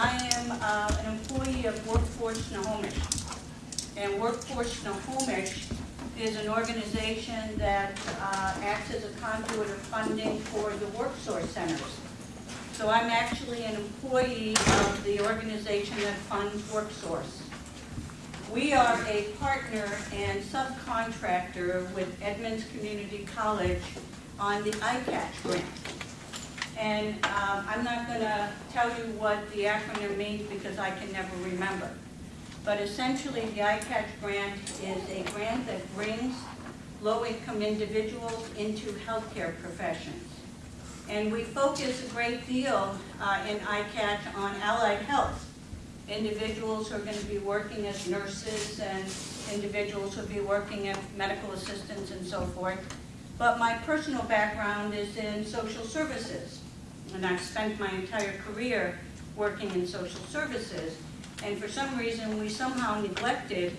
I am uh, an employee of Workforce Snohomish. And Workforce Snohomish is an organization that uh, acts as a conduit of funding for the WorkSource centers. So I'm actually an employee of the organization that funds WorkSource. We are a partner and subcontractor with Edmonds Community College on the ICATch grant. And um, I'm not going to tell you what the acronym means because I can never remember. But essentially, the ICATch grant is a grant that brings low-income individuals into healthcare professions. And we focus a great deal uh, in ICATch on allied health. Individuals who are going to be working as nurses and individuals who will be working as medical assistants and so forth. But my personal background is in social services. And I've spent my entire career working in social services. And for some reason, we somehow neglected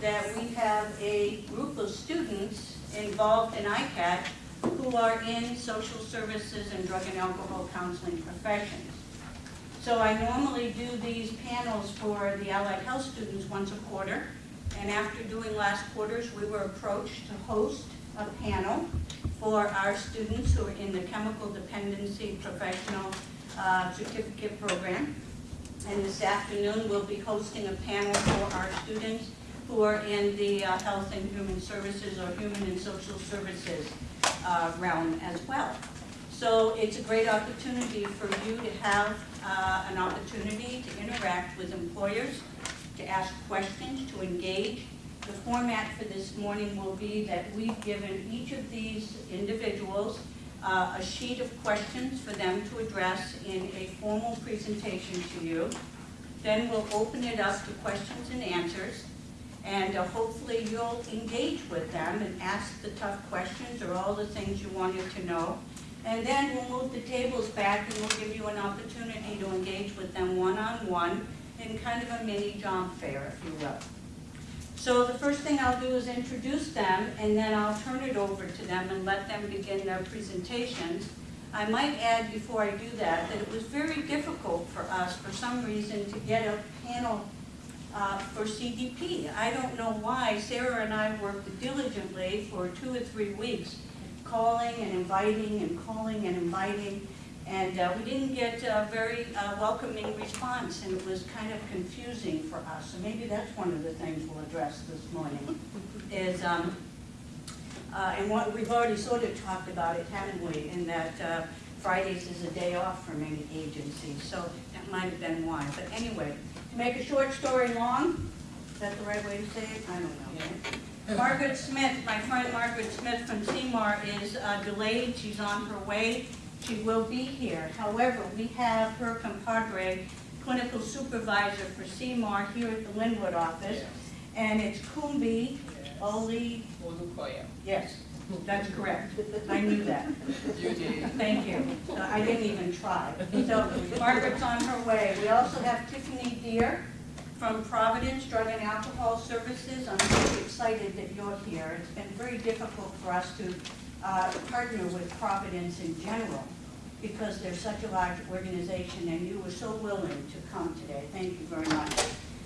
that we have a group of students involved in ICAT who are in social services and drug and alcohol counseling professions. So I normally do these panels for the allied health students once a quarter. And after doing last quarters, we were approached to host a panel for our students who are in the chemical dependency professional uh, certificate program. And this afternoon, we'll be hosting a panel for our students who are in the uh, health and human services or human and social services uh, realm as well. So it's a great opportunity for you to have uh, an opportunity to interact with employers, to ask questions, to engage. The format for this morning will be that we've given each of these individuals uh, a sheet of questions for them to address in a formal presentation to you. Then we'll open it up to questions and answers. And uh, hopefully you'll engage with them and ask the tough questions or all the things you wanted to know. And then we'll move the tables back and we'll give you an opportunity to engage with them one-on-one -on -one in kind of a mini job fair, if you will. So the first thing I'll do is introduce them, and then I'll turn it over to them and let them begin their presentations. I might add before I do that, that it was very difficult for us, for some reason, to get a panel uh, for CDP. I don't know why. Sarah and I worked diligently for two or three weeks, calling and inviting and calling and inviting, and uh, we didn't get a very uh, welcoming response, and it was kind of confusing for us. So maybe that's one of the things we'll address this morning, is, um, uh, and what we've already sort of talked about it, haven't we, in that uh, Fridays is a day off for many agencies, so that might have been why. But anyway, to make a short story long, is that the right way to say it? I don't know. Margaret Smith, my friend Margaret Smith from CMAR is uh, delayed. She's on her way. She will be here. However, we have her compadre, clinical supervisor for CMAR here at the Lynnwood office, and it's Kumbi Oli. Olukoya. Yes, that's correct. I knew that. You did. Thank you. So I didn't even try. So Margaret's on her way. We also have Tiffany Deer from Providence Drug and Alcohol Services. I'm very excited that you're here. It's been very difficult for us to uh, partner with Providence in general because they're such a large organization and you were so willing to come today. Thank you very much.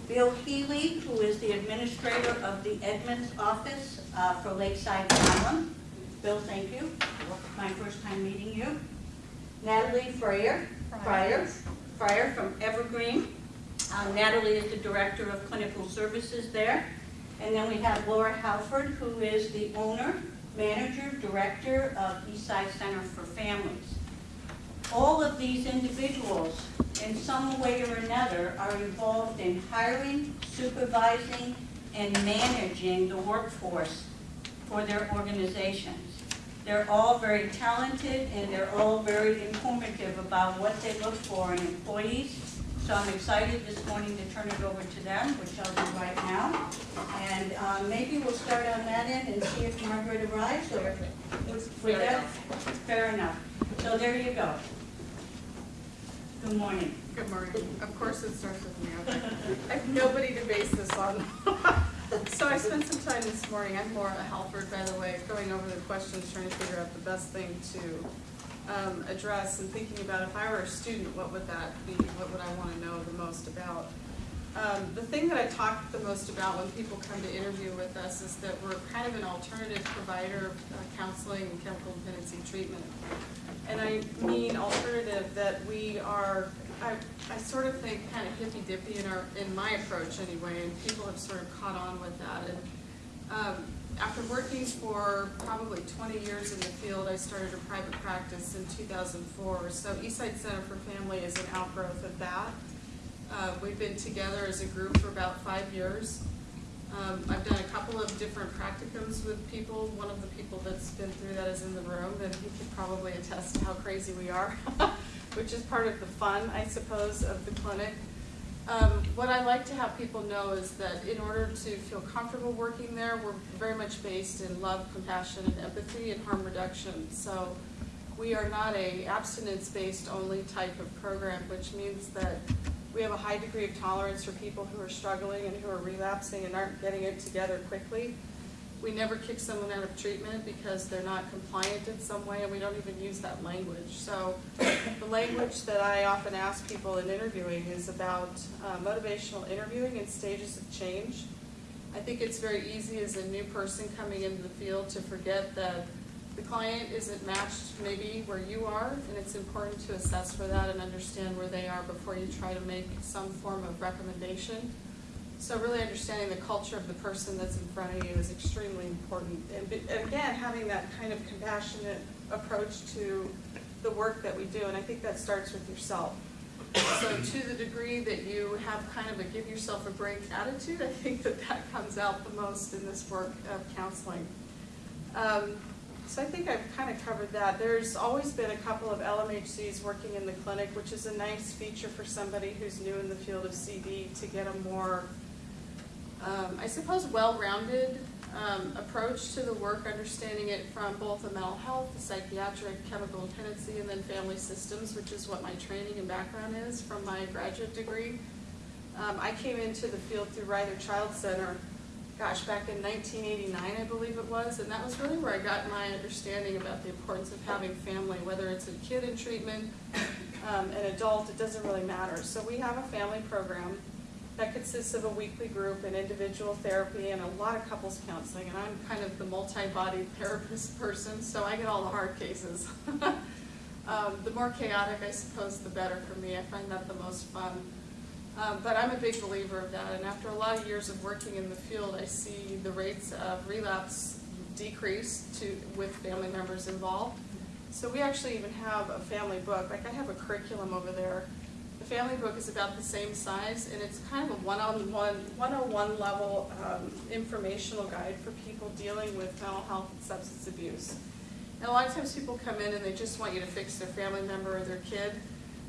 Bill Healy, who is the administrator of the Edmonds office uh, for Lakeside-Milam. Bill, thank you. My first time meeting you. Natalie Fryer, Fryer, Fryer from Evergreen. Uh, Natalie is the director of clinical services there. And then we have Laura Halford, who is the owner manager, director of Eastside Center for Families. All of these individuals, in some way or another, are involved in hiring, supervising, and managing the workforce for their organizations. They're all very talented and they're all very informative about what they look for in employees. So I'm excited this morning to turn it over to them, which I'll do right now. And um, maybe we'll start on that end and see if Margaret arrives or with that. Fair enough. So there you go. Good morning. Good morning. Of course it starts with me. I have nobody to base this on. so I spent some time this morning. I'm Laura Halford, by the way, going over the questions, trying to figure out the best thing to um, address and thinking about if I were a student, what would that be? What would I want to know the most about? Um, the thing that I talk the most about when people come to interview with us is that we're kind of an alternative provider of uh, counseling and chemical dependency treatment. And I mean alternative that we are, I, I sort of think kind of hippy dippy in our, in my approach anyway, and people have sort of caught on with that. And um, after working for probably twenty years in the field, I started a private practice in two thousand four. So Eastside Center for Family is an outgrowth of that. Uh, we've been together as a group for about five years. Um, I've done a couple of different practicums with people. One of the people that's been through that is in the room, and he could probably attest to how crazy we are, which is part of the fun, I suppose, of the clinic. Um, what I like to have people know is that in order to feel comfortable working there, we're very much based in love, compassion, and empathy and harm reduction. So we are not a abstinence-based only type of program, which means that we have a high degree of tolerance for people who are struggling and who are relapsing and aren't getting it together quickly. We never kick someone out of treatment because they're not compliant in some way, and we don't even use that language. So the language that I often ask people in interviewing is about uh, motivational interviewing and stages of change. I think it's very easy as a new person coming into the field to forget that the client isn't matched maybe where you are, and it's important to assess for that and understand where they are before you try to make some form of recommendation. So really understanding the culture of the person that's in front of you is extremely important. And and again, having that kind of compassionate approach to the work that we do, and I think that starts with yourself. So to the degree that you have kind of a give yourself a break attitude, I think that that comes out the most in this work of counseling. Um, so I think I've kind of covered that. There's always been a couple of LMHCs working in the clinic, which is a nice feature for somebody who's new in the field of CD to get a more, um, I suppose, well-rounded um, approach to the work, understanding it from both a mental health, psychiatric, chemical dependency, and then family systems, which is what my training and background is from my graduate degree. Um, I came into the field through Ryther Child Center, gosh, back in 1989, I believe it was, and that was really where I got my understanding about the importance of having family, whether it's a kid in treatment, um, an adult, it doesn't really matter. So we have a family program that consists of a weekly group and individual therapy and a lot of couples counseling, and I'm kind of the multi-bodied therapist person, so I get all the hard cases. um, the more chaotic, I suppose, the better for me. I find that the most fun. Um, but I'm a big believer of that, and after a lot of years of working in the field, I see the rates of relapse decrease to with family members involved. So we actually even have a family book. Like I have a curriculum over there. The family book is about the same size, and it's kind of a one-on-one, 101 level um, informational guide for people dealing with mental health and substance abuse. And a lot of times people come in and they just want you to fix their family member or their kid,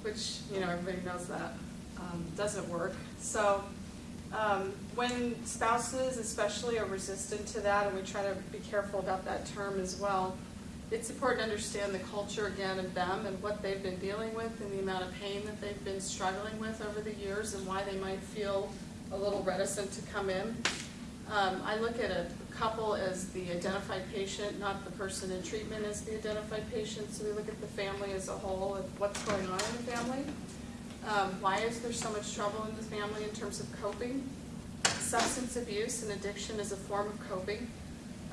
which, you know, everybody knows that um, doesn't work. So um, when spouses especially are resistant to that, and we try to be careful about that term as well, it's important to understand the culture again of them and what they've been dealing with and the amount of pain that they've been struggling with over the years and why they might feel a little reticent to come in. Um, I look at a couple as the identified patient, not the person in treatment as the identified patient. So we look at the family as a whole and what's going on in the family. Um, why is there so much trouble in the family in terms of coping? Substance abuse and addiction is a form of coping,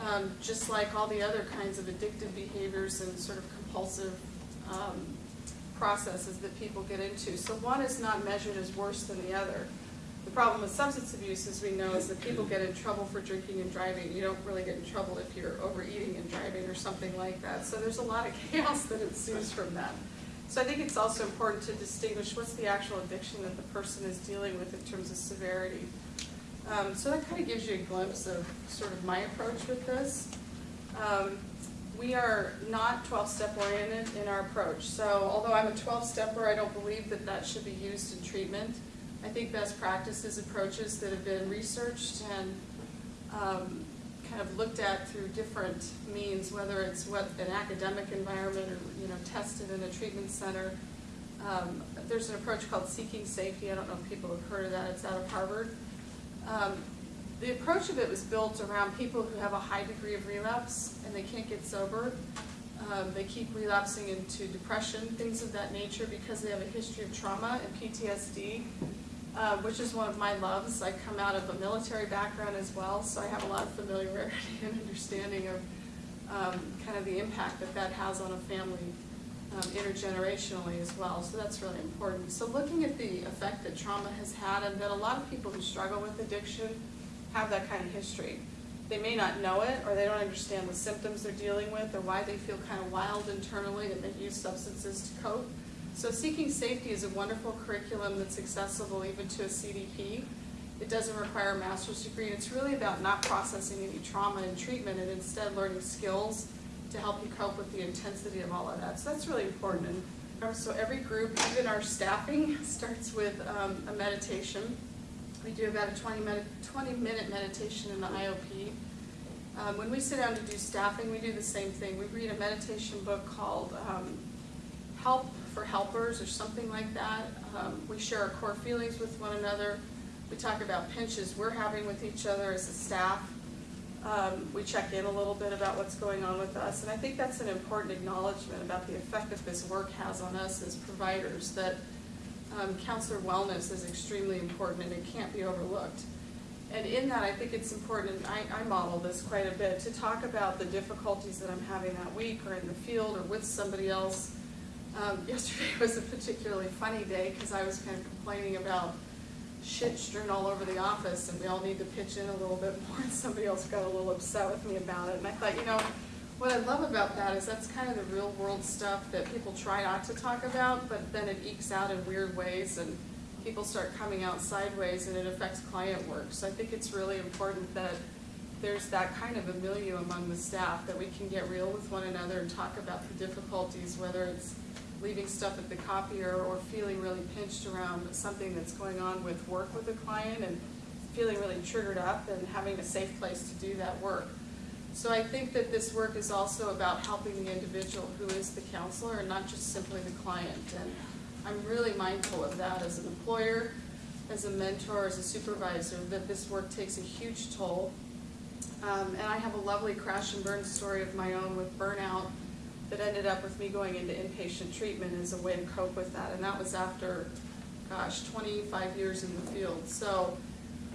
um, just like all the other kinds of addictive behaviors and sort of compulsive um, processes that people get into. So one is not measured as worse than the other. The problem with substance abuse, as we know, is that people get in trouble for drinking and driving. You don't really get in trouble if you're overeating and driving or something like that. So there's a lot of chaos that ensues from that. So I think it's also important to distinguish what's the actual addiction that the person is dealing with in terms of severity. Um, so that kind of gives you a glimpse of sort of my approach with this. Um, we are not 12-step oriented in our approach. So although I'm a 12-stepper, I don't believe that that should be used in treatment. I think best practices approaches that have been researched and um, kind of looked at through different means, whether it's what an academic environment or you know tested in a treatment center. Um, there's an approach called seeking safety. I don't know if people have heard of that. It's out of Harvard. Um, the approach of it was built around people who have a high degree of relapse and they can't get sober. Um, they keep relapsing into depression, things of that nature, because they have a history of trauma and PTSD, uh, which is one of my loves. I come out of a military background as well, so I have a lot of familiarity and understanding of um, kind of the impact that that has on a family um, intergenerationally as well, so that's really important. So looking at the effect that trauma has had, and that a lot of people who struggle with addiction have that kind of history. They may not know it, or they don't understand the symptoms they're dealing with, or why they feel kind of wild internally that they use substances to cope. So Seeking Safety is a wonderful curriculum that's accessible even to a CDP. It doesn't require a master's degree, and it's really about not processing any trauma in treatment and instead learning skills to help you cope with the intensity of all of that. So that's really important. And so every group, even our staffing, starts with um, a meditation. We do about a 20 minute, 20 minute meditation in the IOP. Um, when we sit down to do staffing, we do the same thing. We read a meditation book called um, Help for Helpers or something like that. Um, we share our core feelings with one another. We talk about pinches we're having with each other as a staff. Um, we check in a little bit about what's going on with us, and I think that's an important acknowledgement about the effect that this work has on us as providers, that um, counselor wellness is extremely important and it can't be overlooked. And in that, I think it's important, and I, I model this quite a bit, to talk about the difficulties that I'm having that week or in the field or with somebody else. Um, yesterday was a particularly funny day because I was kind of complaining about shit strewn all over the office and we all need to pitch in a little bit more and somebody else got a little upset with me about it. And I thought, you know, what I love about that is that's kind of the real world stuff that people try not to talk about, but then it ekes out in weird ways and people start coming out sideways and it affects client work. So I think it's really important that there's that kind of a milieu among the staff, that we can get real with one another and talk about the difficulties, whether it's leaving stuff at the copier or feeling really pinched around something that's going on with work with a client and feeling really triggered up and having a safe place to do that work. So I think that this work is also about helping the individual who is the counselor and not just simply the client. And I'm really mindful of that as an employer, as a mentor, as a supervisor, that this work takes a huge toll. Um, and I have a lovely crash and burn story of my own with burnout that ended up with me going into inpatient treatment as a way to cope with that. And that was after, gosh, 25 years in the field. So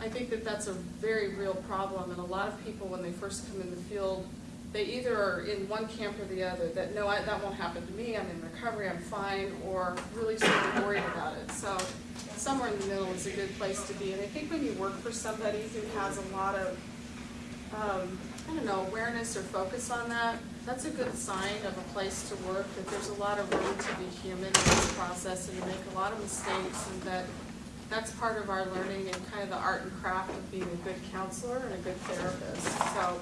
I think that that's a very real problem. And a lot of people, when they first come in the field, they either are in one camp or the other, that no, I, that won't happen to me, I'm in recovery, I'm fine, or really sort of worried about it. So somewhere in the middle is a good place to be. And I think when you work for somebody who has a lot of, um, I don't know, awareness or focus on that, that's a good sign of a place to work, that there's a lot of room to be human in this process and to make a lot of mistakes, and that that's part of our learning and kind of the art and craft of being a good counselor and a good therapist. So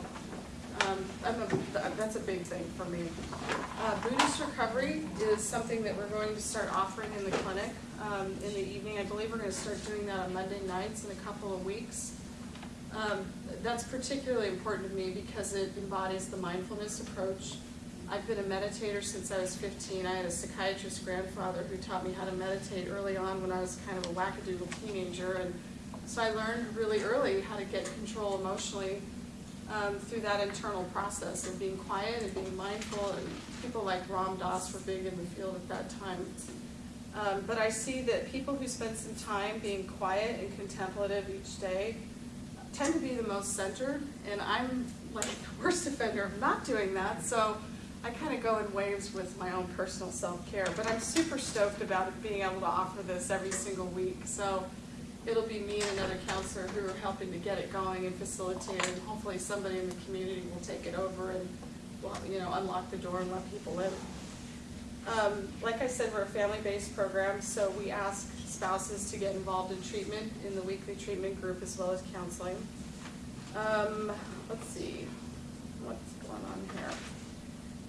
um, a, that's a big thing for me. Uh, Buddhist recovery is something that we're going to start offering in the clinic um, in the evening. I believe we're going to start doing that on Monday nights in a couple of weeks. Um, that's particularly important to me because it embodies the mindfulness approach. I've been a meditator since I was 15. I had a psychiatrist grandfather who taught me how to meditate early on when I was kind of a wackadoodle teenager. And so I learned really early how to get control emotionally um, through that internal process of being quiet and being mindful. And people like Ram Dass were big in the field at that time. Um, but I see that people who spend some time being quiet and contemplative each day tend to be the most centered, and I'm like the worst offender of not doing that, so I kind of go in waves with my own personal self-care. But I'm super stoked about being able to offer this every single week. So it'll be me and another counselor who are helping to get it going and facilitate, and hopefully somebody in the community will take it over and, you know, unlock the door and let people in. Um, like I said, we're a family-based program, so we ask spouses to get involved in treatment in the weekly treatment group as well as counseling. Um, let's see, what's going on here?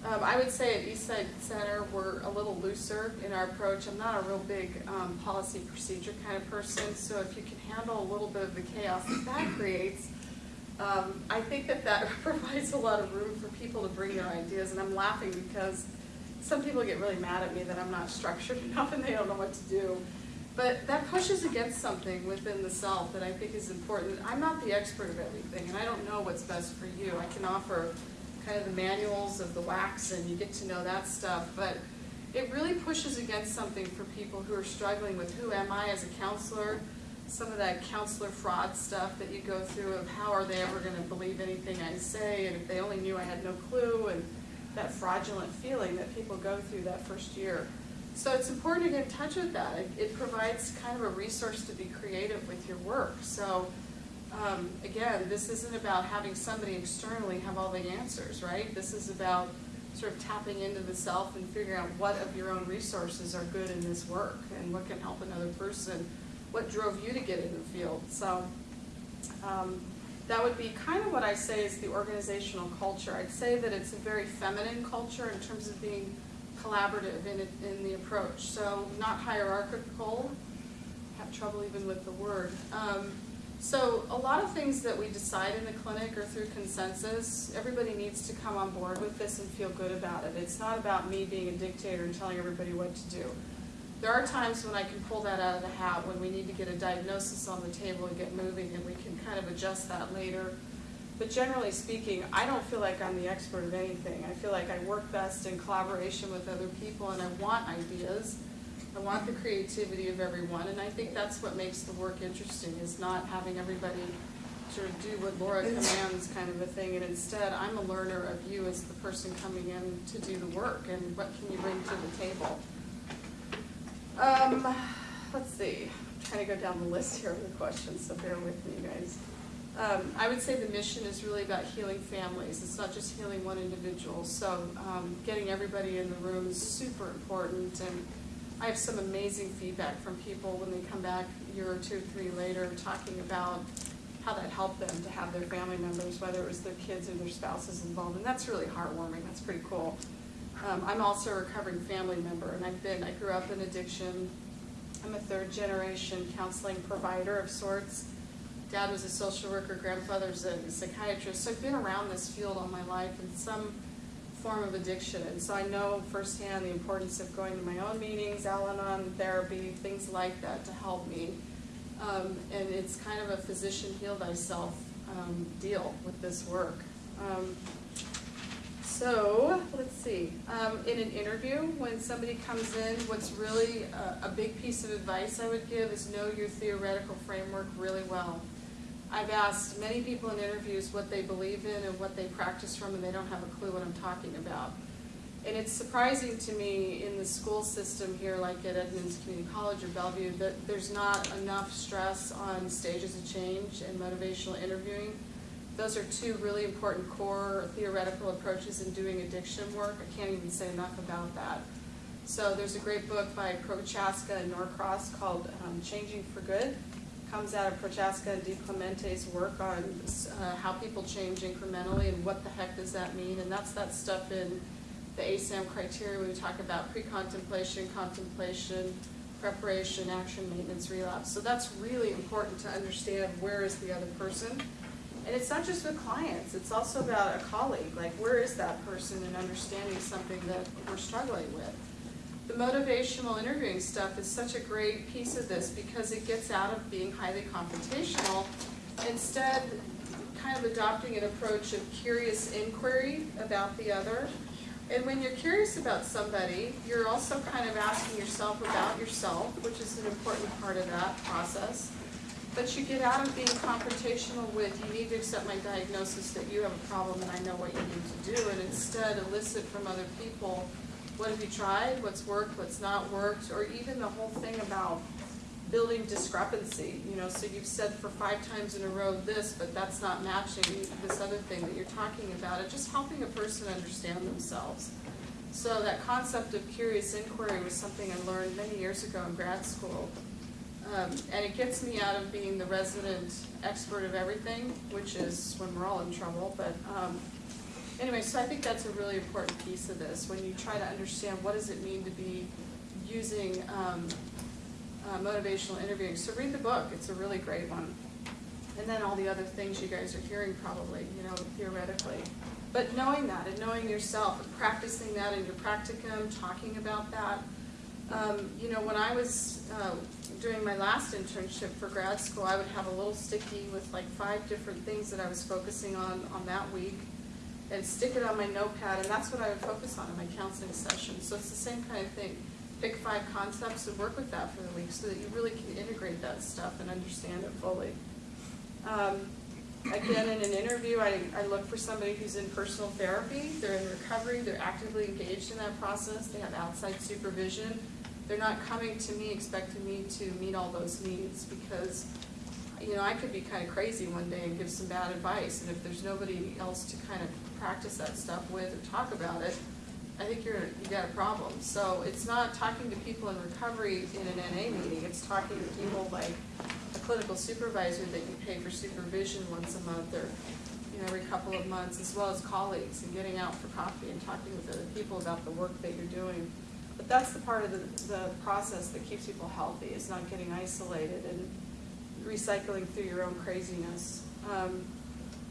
Um, I would say at Eastside Center, we're a little looser in our approach. I'm not a real big um, policy procedure kind of person, so if you can handle a little bit of the chaos that that creates, um, I think that that provides a lot of room for people to bring their ideas. And I'm laughing because some people get really mad at me that I'm not structured enough and they don't know what to do. But that pushes against something within the self that I think is important. I'm not the expert of everything, and I don't know what's best for you. I can offer kind of the manuals of the wax and you get to know that stuff, but it really pushes against something for people who are struggling with who am I as a counselor? Some of that counselor fraud stuff that you go through of how are they ever gonna believe anything I say, and if they only knew I had no clue, and that fraudulent feeling that people go through that first year. So it's important to get in touch with that. It, it provides kind of a resource to be creative with your work. So, um, again, this isn't about having somebody externally have all the answers, right? This is about sort of tapping into the self and figuring out what of your own resources are good in this work and what can help another person. What drove you to get in the field? So, um, that would be kind of what I say is the organizational culture. I'd say that it's a very feminine culture in terms of being collaborative in, it, in the approach. So not hierarchical, have trouble even with the word. Um, so a lot of things that we decide in the clinic are through consensus. Everybody needs to come on board with this and feel good about it. It's not about me being a dictator and telling everybody what to do. There are times when I can pull that out of the hat, when we need to get a diagnosis on the table and get moving, and we can kind of adjust that later. But generally speaking, I don't feel like I'm the expert of anything. I feel like I work best in collaboration with other people, and I want ideas. I want the creativity of everyone, and I think that's what makes the work interesting, is not having everybody sort of do what Laura commands kind of a thing, and instead, I'm a learner of you as the person coming in to do the work, and what can you bring to the table. Um, let's see, I'm trying to go down the list here of the questions, so bear with me, guys. Um, I would say the mission is really about healing families. It's not just healing one individual. So um, getting everybody in the room is super important. And I have some amazing feedback from people when they come back a year or two, three later, talking about how that helped them to have their family members, whether it was their kids or their spouses involved. And that's really heartwarming. That's pretty cool. Um, I'm also a recovering family member, and I've been, I grew up in addiction. I'm a third generation counseling provider of sorts. Dad was a social worker, grandfather's a psychiatrist, so I've been around this field all my life in some form of addiction. And so I know firsthand the importance of going to my own meetings, Al Anon therapy, things like that to help me. Um, and it's kind of a physician heal thyself um, deal with this work. Um, so, let's see, um, in an interview, when somebody comes in, what's really a, a big piece of advice I would give is know your theoretical framework really well. I've asked many people in interviews what they believe in and what they practice from, and they don't have a clue what I'm talking about. And it's surprising to me in the school system here, like at Edmonds Community College or Bellevue, that there's not enough stress on stages of change and motivational interviewing. Those are two really important core theoretical approaches in doing addiction work. I can't even say enough about that. So there's a great book by Prochaska and Norcross called um, Changing for Good. Comes out of Prochaska and DiClemente's work on uh, how people change incrementally and what the heck does that mean. And that's that stuff in the ASAM criteria we talk about pre-contemplation, contemplation, preparation, action, maintenance, relapse. So that's really important to understand where is the other person. And it's not just with clients, it's also about a colleague, like where is that person in understanding something that we're struggling with. The motivational interviewing stuff is such a great piece of this because it gets out of being highly confrontational. Instead, kind of adopting an approach of curious inquiry about the other. And when you're curious about somebody, you're also kind of asking yourself about yourself, which is an important part of that process. But you get out of being confrontational with, you need to accept my diagnosis that you have a problem and I know what you need to do, and instead elicit from other people, what have you tried, what's worked, what's not worked, or even the whole thing about building discrepancy, you know, so you've said for five times in a row this, but that's not matching this other thing that you're talking about, it just helping a person understand themselves. So that concept of curious inquiry was something I learned many years ago in grad school. Um, and it gets me out of being the resident expert of everything, which is when we're all in trouble, but, um, anyway, so I think that's a really important piece of this, when you try to understand what does it mean to be using, um, uh, motivational interviewing. So read the book, it's a really great one. And then all the other things you guys are hearing probably, you know, theoretically. But knowing that and knowing yourself and practicing that in your practicum, talking about that. Um, you know, when I was uh, doing my last internship for grad school, I would have a little sticky with like five different things that I was focusing on on that week. And stick it on my notepad, and that's what I would focus on in my counseling session. So it's the same kind of thing. Pick five concepts and work with that for the week so that you really can integrate that stuff and understand it fully. Um, Again, in an interview, I, I look for somebody who's in personal therapy, they're in recovery, they're actively engaged in that process, they have outside supervision. They're not coming to me expecting me to meet all those needs because, you know, I could be kind of crazy one day and give some bad advice. And if there's nobody else to kind of practice that stuff with or talk about it, I think you're, you got a problem. So it's not talking to people in recovery in an NA meeting, it's talking to people like a clinical supervisor that you pay for supervision once a month or, you know, every couple of months, as well as colleagues and getting out for coffee and talking with other people about the work that you're doing. But that's the part of the, the process that keeps people healthy, is not getting isolated and recycling through your own craziness. Um,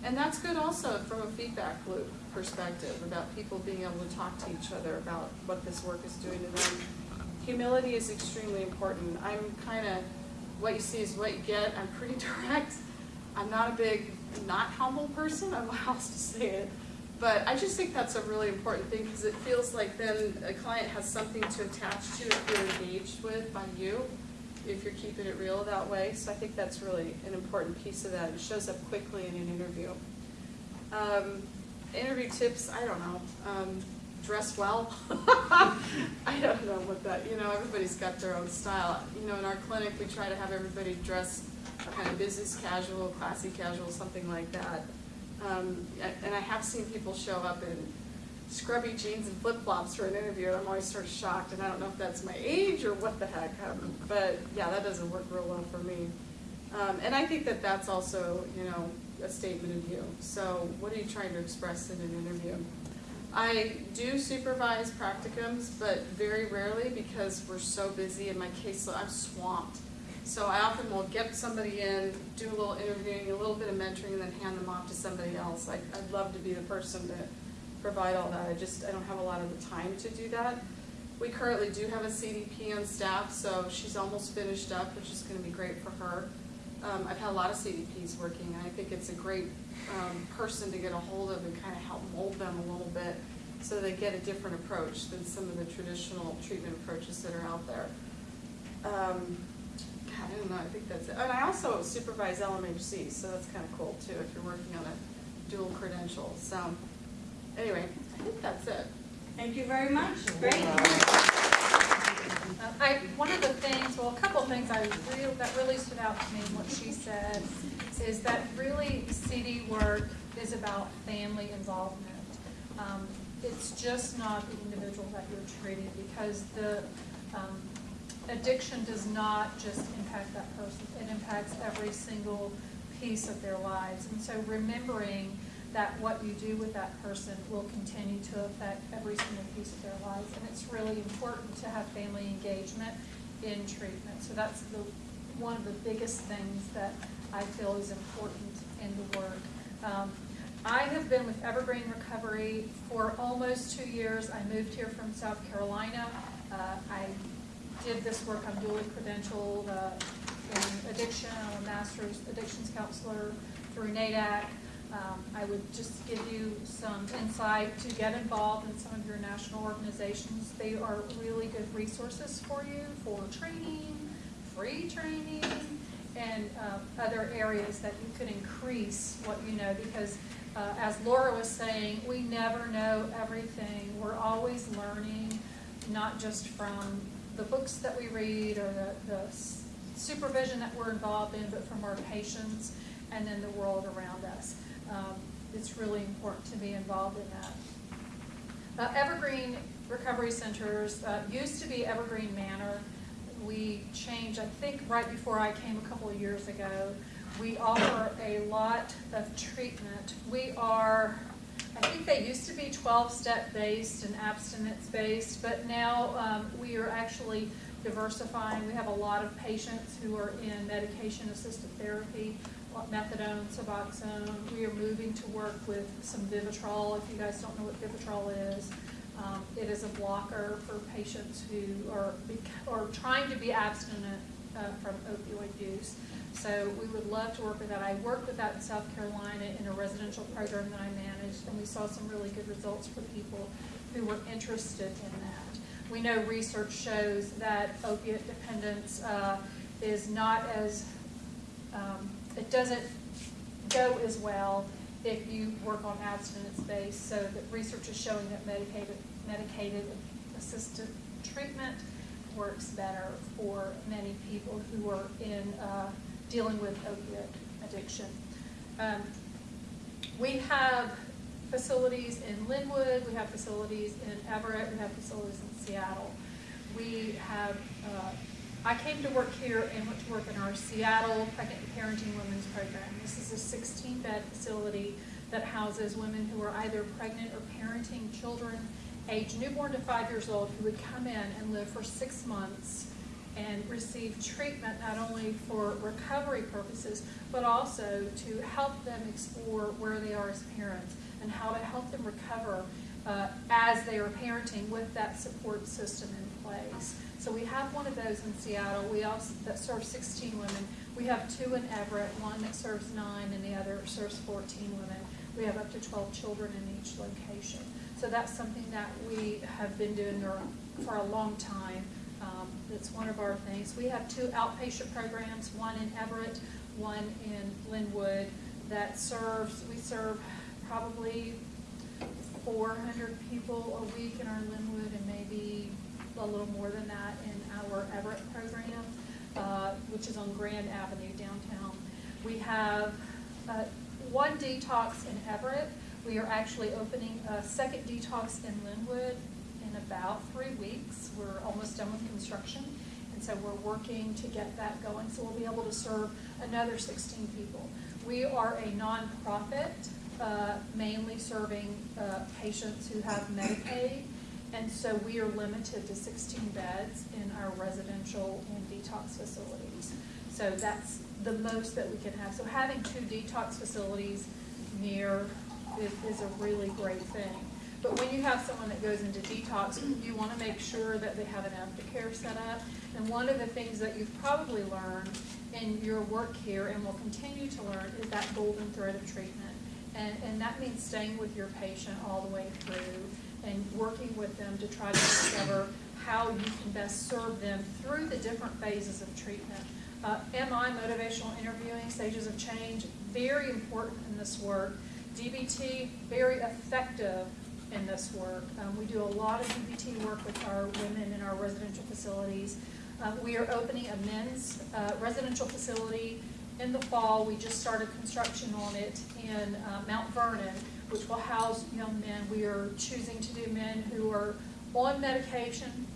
and that's good also from a feedback loop perspective, about people being able to talk to each other about what this work is doing to them. Humility is extremely important. I'm kind of, what you see is what you get. I'm pretty direct. I'm not a big, not humble person, I don't know how else to say it. But I just think that's a really important thing, because it feels like then a client has something to attach to if they're engaged with by you, if you're keeping it real that way. So I think that's really an important piece of that. It shows up quickly in an interview. Um, interview tips, I don't know. Um, dress well. I don't know what that, you know, everybody's got their own style. You know, in our clinic, we try to have everybody dress kind of business casual, classy casual, something like that. Um, and I have seen people show up in scrubby jeans and flip-flops for an interview, and I'm always sort of shocked, and I don't know if that's my age or what the heck, um, but yeah, that doesn't work real well for me. Um, and I think that that's also, you know, a statement of you. So what are you trying to express in an interview? I do supervise practicums, but very rarely because we're so busy in my caseload, I'm swamped. So I often will get somebody in, do a little interviewing, a little bit of mentoring, and then hand them off to somebody else. I, I'd love to be the person to provide all that, I just, I don't have a lot of the time to do that. We currently do have a CDP on staff, so she's almost finished up, which is gonna be great for her. Um, I've had a lot of CDPs working, and I think it's a great, um, person to get a hold of and kind of help mold them a little bit so they get a different approach than some of the traditional treatment approaches that are out there. Um, God, I don't know, I think that's it. And I also supervise LMHC, so that's kind of cool too, if you're working on a dual credential. So, anyway, I think that's it. Thank you very much. Great. Uh, I, one of the things, well, a couple of things I really, that really stood out to me, in what she said, is that really CD work is about family involvement. Um, It's just not the individual that you're treating, because the, um, addiction does not just impact that person, it impacts every single piece of their lives. And so remembering that what you do with that person will continue to affect every single piece of their lives. And it's really important to have family engagement in treatment. So that's the, one of the biggest things that I feel is important in the work. Um, I have been with Evergreen Recovery for almost two years. I moved here from South Carolina. Uh, I did this work, I'm dually credentialed uh, in addiction, I'm a master's addictions counselor through NAADAC. Um, I would just give you some insight to get involved in some of your national organizations. They are really good resources for you for training, free training, and uh, other areas that you could increase what you know, because uh, as Laura was saying, we never know everything. We're always learning, not just from the books that we read or the, the supervision that we're involved in, but from our patients and then the world around us. Um, It's really important to be involved in that. Uh, Evergreen Recovery Centers uh, used to be Evergreen Manor. We changed, I think, right before I came a couple of years ago. We offer a lot of treatment. We are, I think they used to be twelve-step based and abstinence-based, but now um, we are actually diversifying. We have a lot of patients who are in medication-assisted therapy, methadone, Suboxone. We are moving to work with some Vivitrol, if you guys don't know what Vivitrol is. Um, It is a blocker for patients who are, are trying to be abstinent uh, from opioid use. So we would love to work with that. I worked with that in South Carolina in a residential program that I managed, and we saw some really good results for people who were interested in that. We know research shows that opiate dependence uh, is not as, um, it doesn't go as well if you work on abstinence-based. So that research is showing that medicated, medicated assisted treatment works better for many people who are in, uh, dealing with opiate addiction. Um, we have facilities in Lynnwood, we have facilities in Everett, we have facilities in Seattle. We have, uh, I came to work here and went to work in our Seattle Pregnant and Parenting Women's Program. This is a sixteen-bed facility that houses women who are either pregnant or parenting children aged newborn to five years old who would come in and live for six months and receive treatment not only for recovery purposes, but also to help them explore where they are as parents and how to help them recover uh, as they are parenting with that support system in place. So we have one of those in Seattle. We also, that serves 16 women. We have two in Everett, one that serves nine and the other serves 14 women. We have up to 12 children in each location. So that's something that we have been doing for- a long time. Um, It's one of our things. We have two outpatient programs, one in Everett, one in Lynnwood, that serves, we serve probably four hundred people a week in our Lynnwood and maybe a little more than that in our Everett program, uh, which is on Grand Avenue downtown. We have uh, one detox in Everett. We are actually opening a second detox in Lynnwood in about three weeks. We're almost done with construction, and so we're working to get that going, so we'll be able to serve another sixteen people. We are a nonprofit, uh, mainly serving uh, patients who have Medicaid, and so we are limited to sixteen beds in our residential and detox facilities. So that's the most that we can have. So having two detox facilities near is, is a really great thing. But when you have someone that goes into detox, you want to make sure that they have an aftercare set up. And one of the things that you've probably learned in your work here and will continue to learn is that golden thread of treatment. And, and that means staying with your patient all the way through and working with them to try to discover how you can best serve them through the different phases of treatment. Uh, MI, motivational interviewing, stages of change, very important in this work. DBT, very effective in this work. Um, we do a lot of DBT work with our women in our residential facilities. Uh, we are opening a men's uh, residential facility in the fall. We just started construction on it in uh, Mount Vernon, which will house young men. We are choosing to do men who are on medication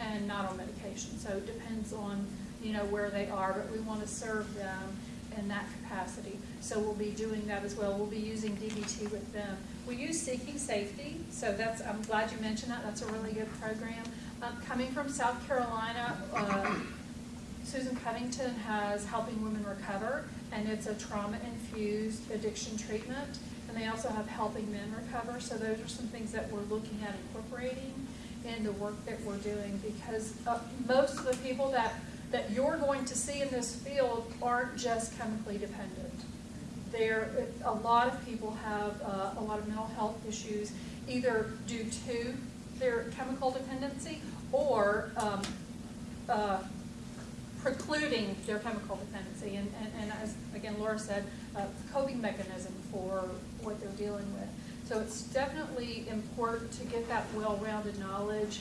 and not on medication. So it depends on, you know, where they are, but we want to serve them in that capacity. So we'll be doing that as well. We'll be using DBT with them. We use Seeking Safety, so that's, I'm glad you mentioned that. That's a really good program. Um, coming from South Carolina, uh, Susan Covington has Helping Women Recover, and it's a trauma-infused addiction treatment. And they also have Helping Men Recover, so those are some things that we're looking at incorporating in the work that we're doing, because uh, most of the people that, that you're going to see in this field aren't just chemically dependent. There, a lot of people have uh, a lot of mental health issues, either due to their chemical dependency or um, uh, precluding their chemical dependency. And, and, and as, again, Laura said, uh, coping mechanism for what they're dealing with. So it's definitely important to get that well-rounded knowledge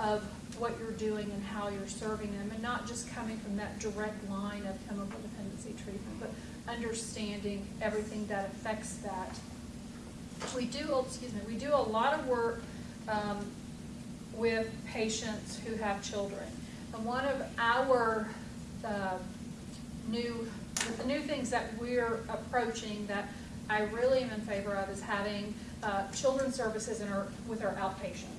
of what you're doing and how you're serving them, and not just coming from that direct line of chemical dependency treatment, but understanding everything that affects that. We do, oh, excuse me, we do a lot of work um, with patients who have children. And one of our uh, new, the new things that we're approaching that I really am in favor of is having uh, children's services in our, with our outpatient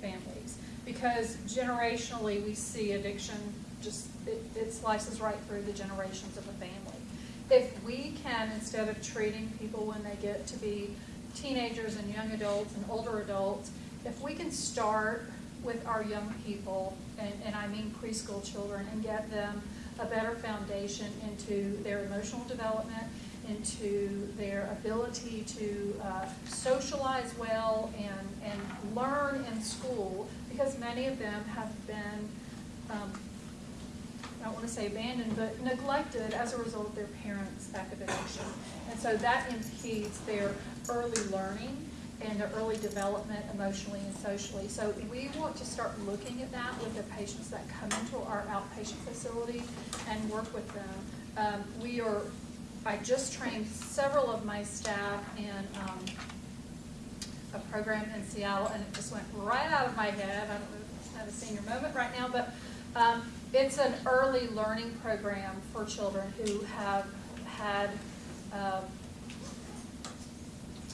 families. Because generationally, we see addiction just, it, it slices right through the generations of a family. If we can, instead of treating people when they get to be teenagers and young adults and older adults, if we can start with our young people, and, and I mean preschool children, and get them a better foundation into their emotional development, into their ability to uh, socialize well and, and learn in school, because many of them have been, um, I don't want to say abandoned, but neglected as a result of their parents' academics. And so that impedes their early learning and their early development emotionally and socially. So we want to start looking at that with the patients that come into our outpatient facility and work with them. Um, we are, I just trained several of my staff in, um, a program in Seattle, and it just went right out of my head. I don't know if it's not a senior moment right now, but um, it's an early learning program for children who have had um,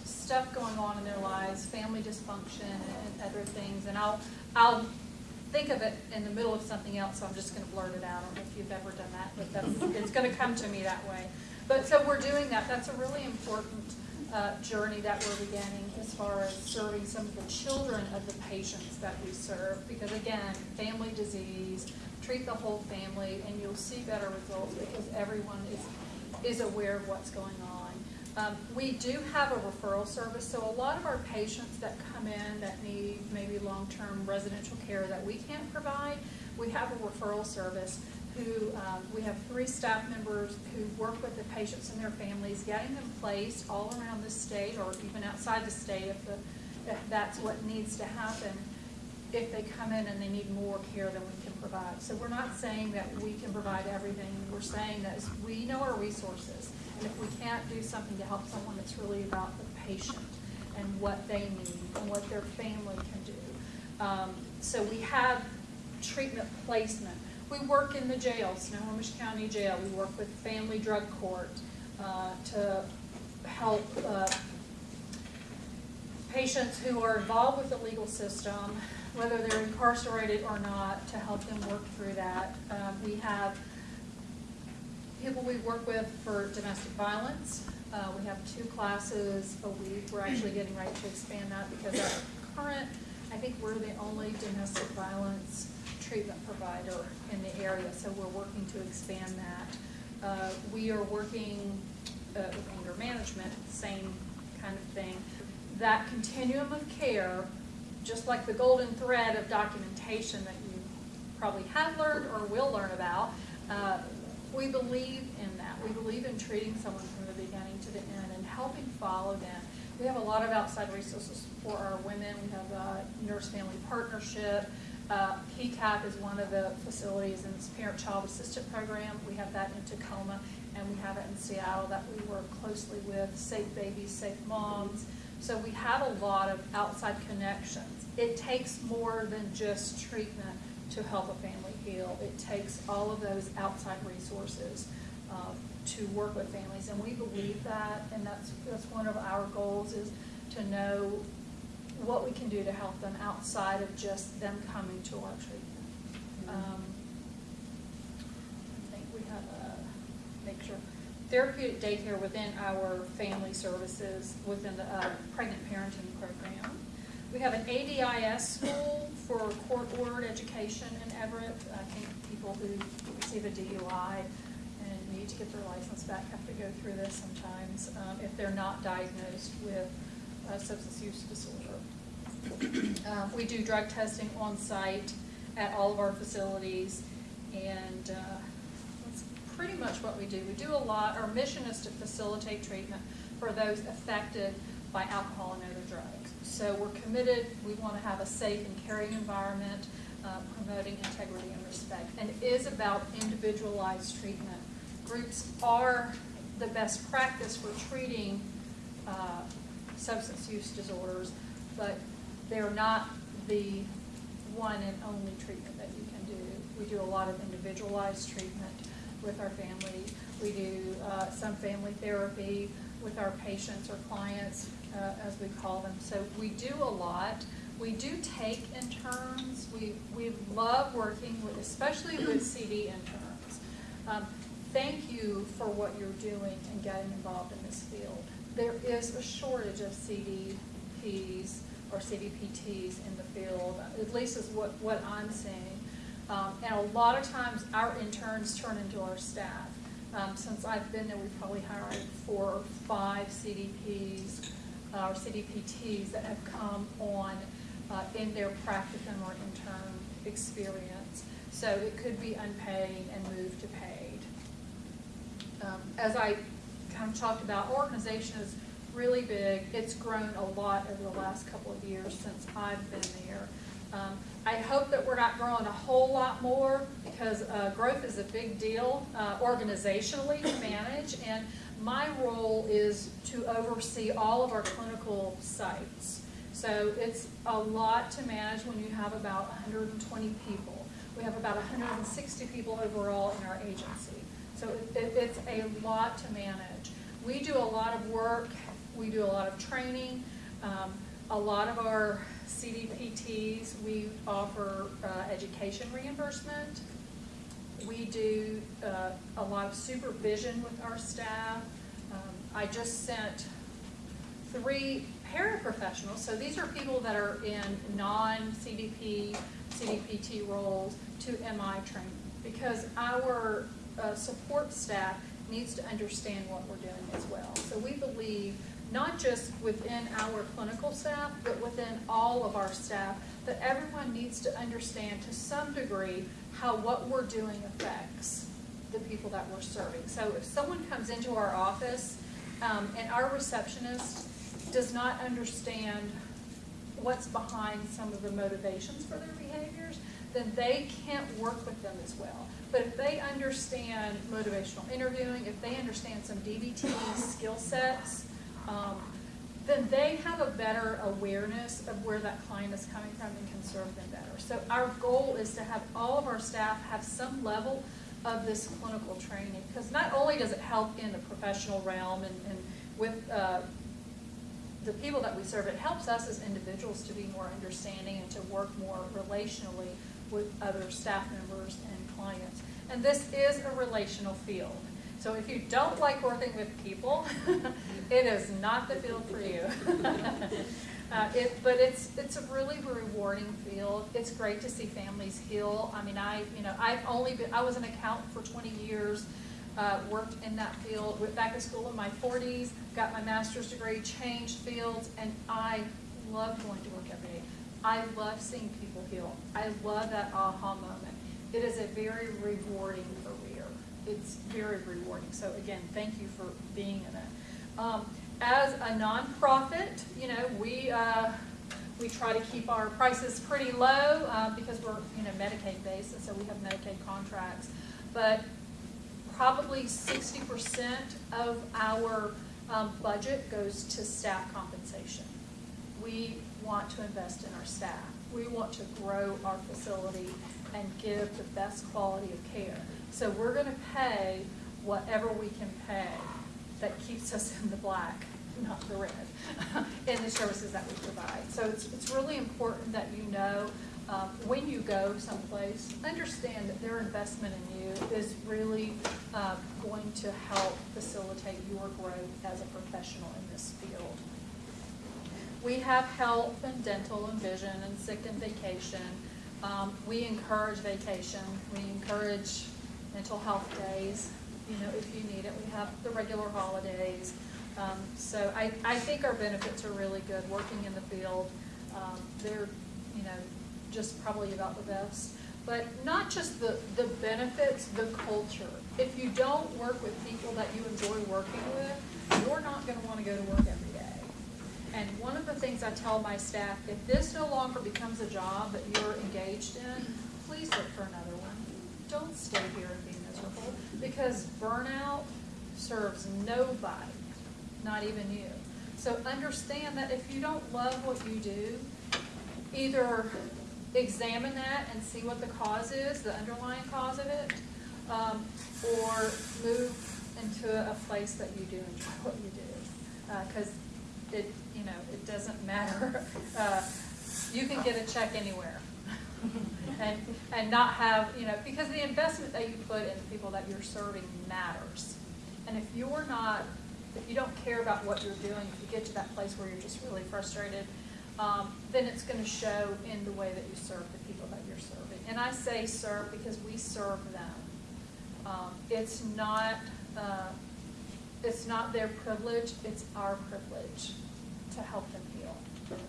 stuff going on in their lives, family dysfunction and other things. And I'll, I'll think of it in the middle of something else, so I'm just going to blurt it out. I don't know if you've ever done that, but that's, it's going to come to me that way. But so we're doing that. That's a really important uh, journey that we're beginning as far as serving some of the children of the patients that we serve. Because again, family disease, treat the whole family, and you'll see better results because everyone is, is aware of what's going on. Um, we do have a referral service, so a lot of our patients that come in that need maybe long-term residential care that we can't provide, we have a referral service who, um, we have three staff members who work with the patients and their families, getting them placed all around the state or even outside the state if the, if that's what needs to happen, if they come in and they need more care than we can provide. So we're not saying that we can provide everything, we're saying that we know our resources. And if we can't do something to help someone, it's really about the patient and what they need and what their family can do. Um, so we have treatment placement. We work in the jail, Snohomish County Jail. We work with Family Drug Court uh, to help uh, patients who are involved with the legal system, whether they're incarcerated or not, to help them work through that. Um, we have people we work with for domestic violence. Uh, we have two classes a week. We're actually getting ready to expand that because our current, I think we're the only domestic violence treatment provider in the area, so we're working to expand that. Uh, we are working uh, with anger management, same kind of thing. That continuum of care, just like the golden thread of documentation that you probably have learned or will learn about, uh, we believe in that. We believe in treating someone from the beginning to the end and helping follow them. We have a lot of outside resources for our women. We have a nurse family partnership. Uh, PCAP is one of the facilities in this parent-child assistant program. We have that in Tacoma, and we have it in Seattle that we work closely with, Safe Babies, Safe Moms. So we have a lot of outside connections. It takes more than just treatment to help a family heal. It takes all of those outside resources uh, to work with families, and we believe that, and that's, that's one of our goals is to know what we can do to help them outside of just them coming to our treatment. Um, I think we have a, make sure, therapeutic daycare within our family services, within the uh, pregnant parenting program. We have an ADIS school for court-ordered education in Everett. I think people who receive a DUI and need to get their license back have to go through this sometimes um, if they're not diagnosed with a substance use disorder. Um, We do drug testing on site at all of our facilities, and uh, that's pretty much what we do. We do a lot, our mission is to facilitate treatment for those affected by alcohol and other drugs. So we're committed, we want to have a safe and caring environment, uh, promoting integrity and respect. And it is about individualized treatment. Groups are the best practice for treating uh, substance use disorders, but they're not the one and only treatment that you can do. We do a lot of individualized treatment with our family. We do uh, some family therapy with our patients or clients, uh, as we call them. So we do a lot. We do take interns. We, we love working with, especially with CD interns. Um, thank you for what you're doing and getting involved in this field. There is a shortage of CDPs or CDPTs in the field, at least is what, what I'm seeing. Um, and a lot of times our interns turn into our staff. Um, since I've been there, we've probably hired four or five CDPs, uh, or CDPTs that have come on, uh, in their practicum or intern experience. So it could be unpaid and moved to paid. Um, As I kind of talked about, organization is really big. It's grown a lot over the last couple of years since I've been there. Um, I hope that we're not growing a whole lot more because uh, growth is a big deal uh, organizationally to manage. And my role is to oversee all of our clinical sites. So it's a lot to manage when you have about 120 people. We have about 160 people overall in our agency. So it, it- it's a lot to manage. We do a lot of work, we do a lot of training. Um, A lot of our CDPTs, we offer uh, education reimbursement. We do uh, a lot of supervision with our staff. Um, I just sent three paraprofessionals, so these are people that are in non-CDP, CDPT roles to MI training. Because our uh, support staff needs to understand what we're doing as well. So we believe, not just within our clinical staff, but within all of our staff, that everyone needs to understand to some degree how what we're doing affects the people that we're serving. So if someone comes into our office um, and our receptionist does not understand what's behind some of the motivations for their behaviors, then they can't work with them as well. But if they understand motivational interviewing, if they understand some DBT skill sets, um, then they have a better awareness of where that client is coming from and can serve them better. So our goal is to have all of our staff have some level of this clinical training, because not only does it help in the professional realm and, and with, uh, the people that we serve, it helps us as individuals to be more understanding and to work more relationally with other staff members and clients. And this is a relational field. So if you don't like working with people, it is not the field for you. Uh, it, but it's, it's a really rewarding field. It's great to see families heal. I mean, I, you know, I've only been, I was an accountant for twenty years, uh, worked in that field, went back to school in my forties, got my master's degree, changed fields, and I love going to work every day. I love seeing people heal. I love that aha moment. It is a very rewarding. It's very rewarding. So again, thank you for being in it. Um, as a nonprofit, you know, we, uh, we try to keep our prices pretty low, uh, because we're, you know, Medicaid based, and so we have Medicaid contracts. But probably sixty percent of our, um, budget goes to staff compensation. We want to invest in our staff. We want to grow our facility and give the best quality of care. So we're gonna pay whatever we can pay that keeps us in the black, not the red, in the services that we provide. So it's, it's really important that you know, um, when you go someplace, understand that their investment in you is really, uh, going to help facilitate your growth as a professional in this field. We have health and dental and vision and sick and vacation. Um, we encourage vacation. We encourage mental health days, you know, if you need it. We have the regular holidays. Um, so I, I think our benefits are really good, working in the field. Um, they're, you know, just probably about the best. But not just the, the benefits, the culture. If you don't work with people that you enjoy working with, you're not gonna wanna go to work every day. And one of the things I tell my staff, if this no longer becomes a job that you're engaged in, please look for another one. Don't stay here and be miserable, because burnout serves nobody, not even you. So understand that if you don't love what you do, either examine that and see what the cause is, the underlying cause of it, um, or move into a place that you do enjoy what you do. Uh 'cause it, you know, it doesn't matter. Uh, you can get a check anywhere. And, and not have, you know, because the investment that you put in the people that you're serving matters. And if you're not, if you don't care about what you're doing, if you get to that place where you're just really frustrated, um, then it's gonna show in the way that you serve the people that you're serving. And I say serve because we serve them. Um, it's not, uh, it's not their privilege, it's our privilege to help them heal.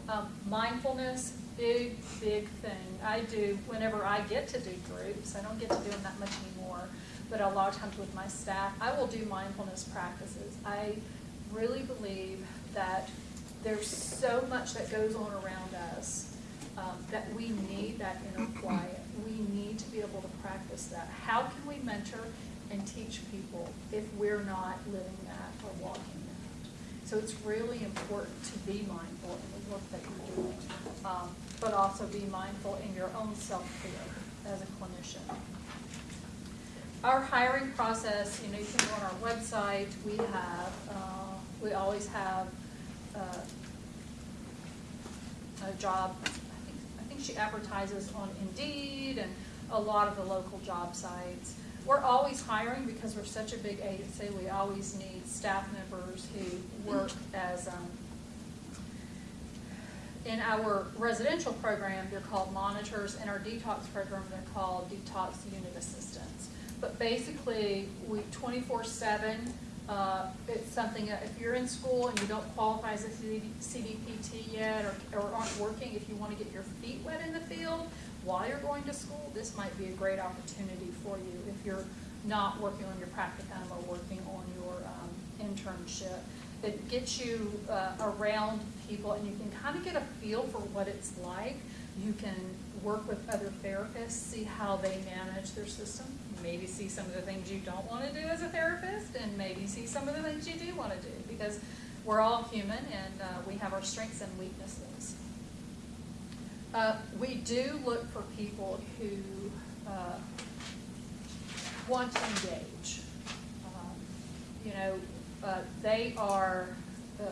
Um, mindfulness, big, big thing. I do whenever I get to do groups. I don't get to do them that much anymore, but a lot of times with my staff, I will do mindfulness practices. I really believe that there's so much that goes on around us um, that we need that inner quiet. We need to be able to practice that. How can we mentor and teach people if we're not living that or walking that? So it's really important to be mindful in the work that you're doing, um, but also be mindful in your own self-care as a clinician. Our hiring process, you know, you can go on our website, we have, uh, we always have, uh, a job, I think, I think she advertises on Indeed and a lot of the local job sites. We're always hiring because we're such a big agency, we always need staff members who work as, um, in our residential program, they're called monitors, in our detox program, they're called detox unit assistants. But basically, we twenty-four seven, uh, it's something, that if you're in school and you don't qualify as a CD CDPT yet, or, or aren't working, if you wanna get your feet wet in the field while you're going to school, this might be a great opportunity for you if you're not working on your practicum or working on your, um, internship. It gets you, uh, around people and you can kind of get a feel for what it's like. You can work with other therapists, see how they manage their system, maybe see some of the things you don't want to do as a therapist, and maybe see some of the things you do want to do, because we're all human and uh, we have our strengths and weaknesses. Uh, We do look for people who uh, want to engage. Um, You know, uh, they are, uh,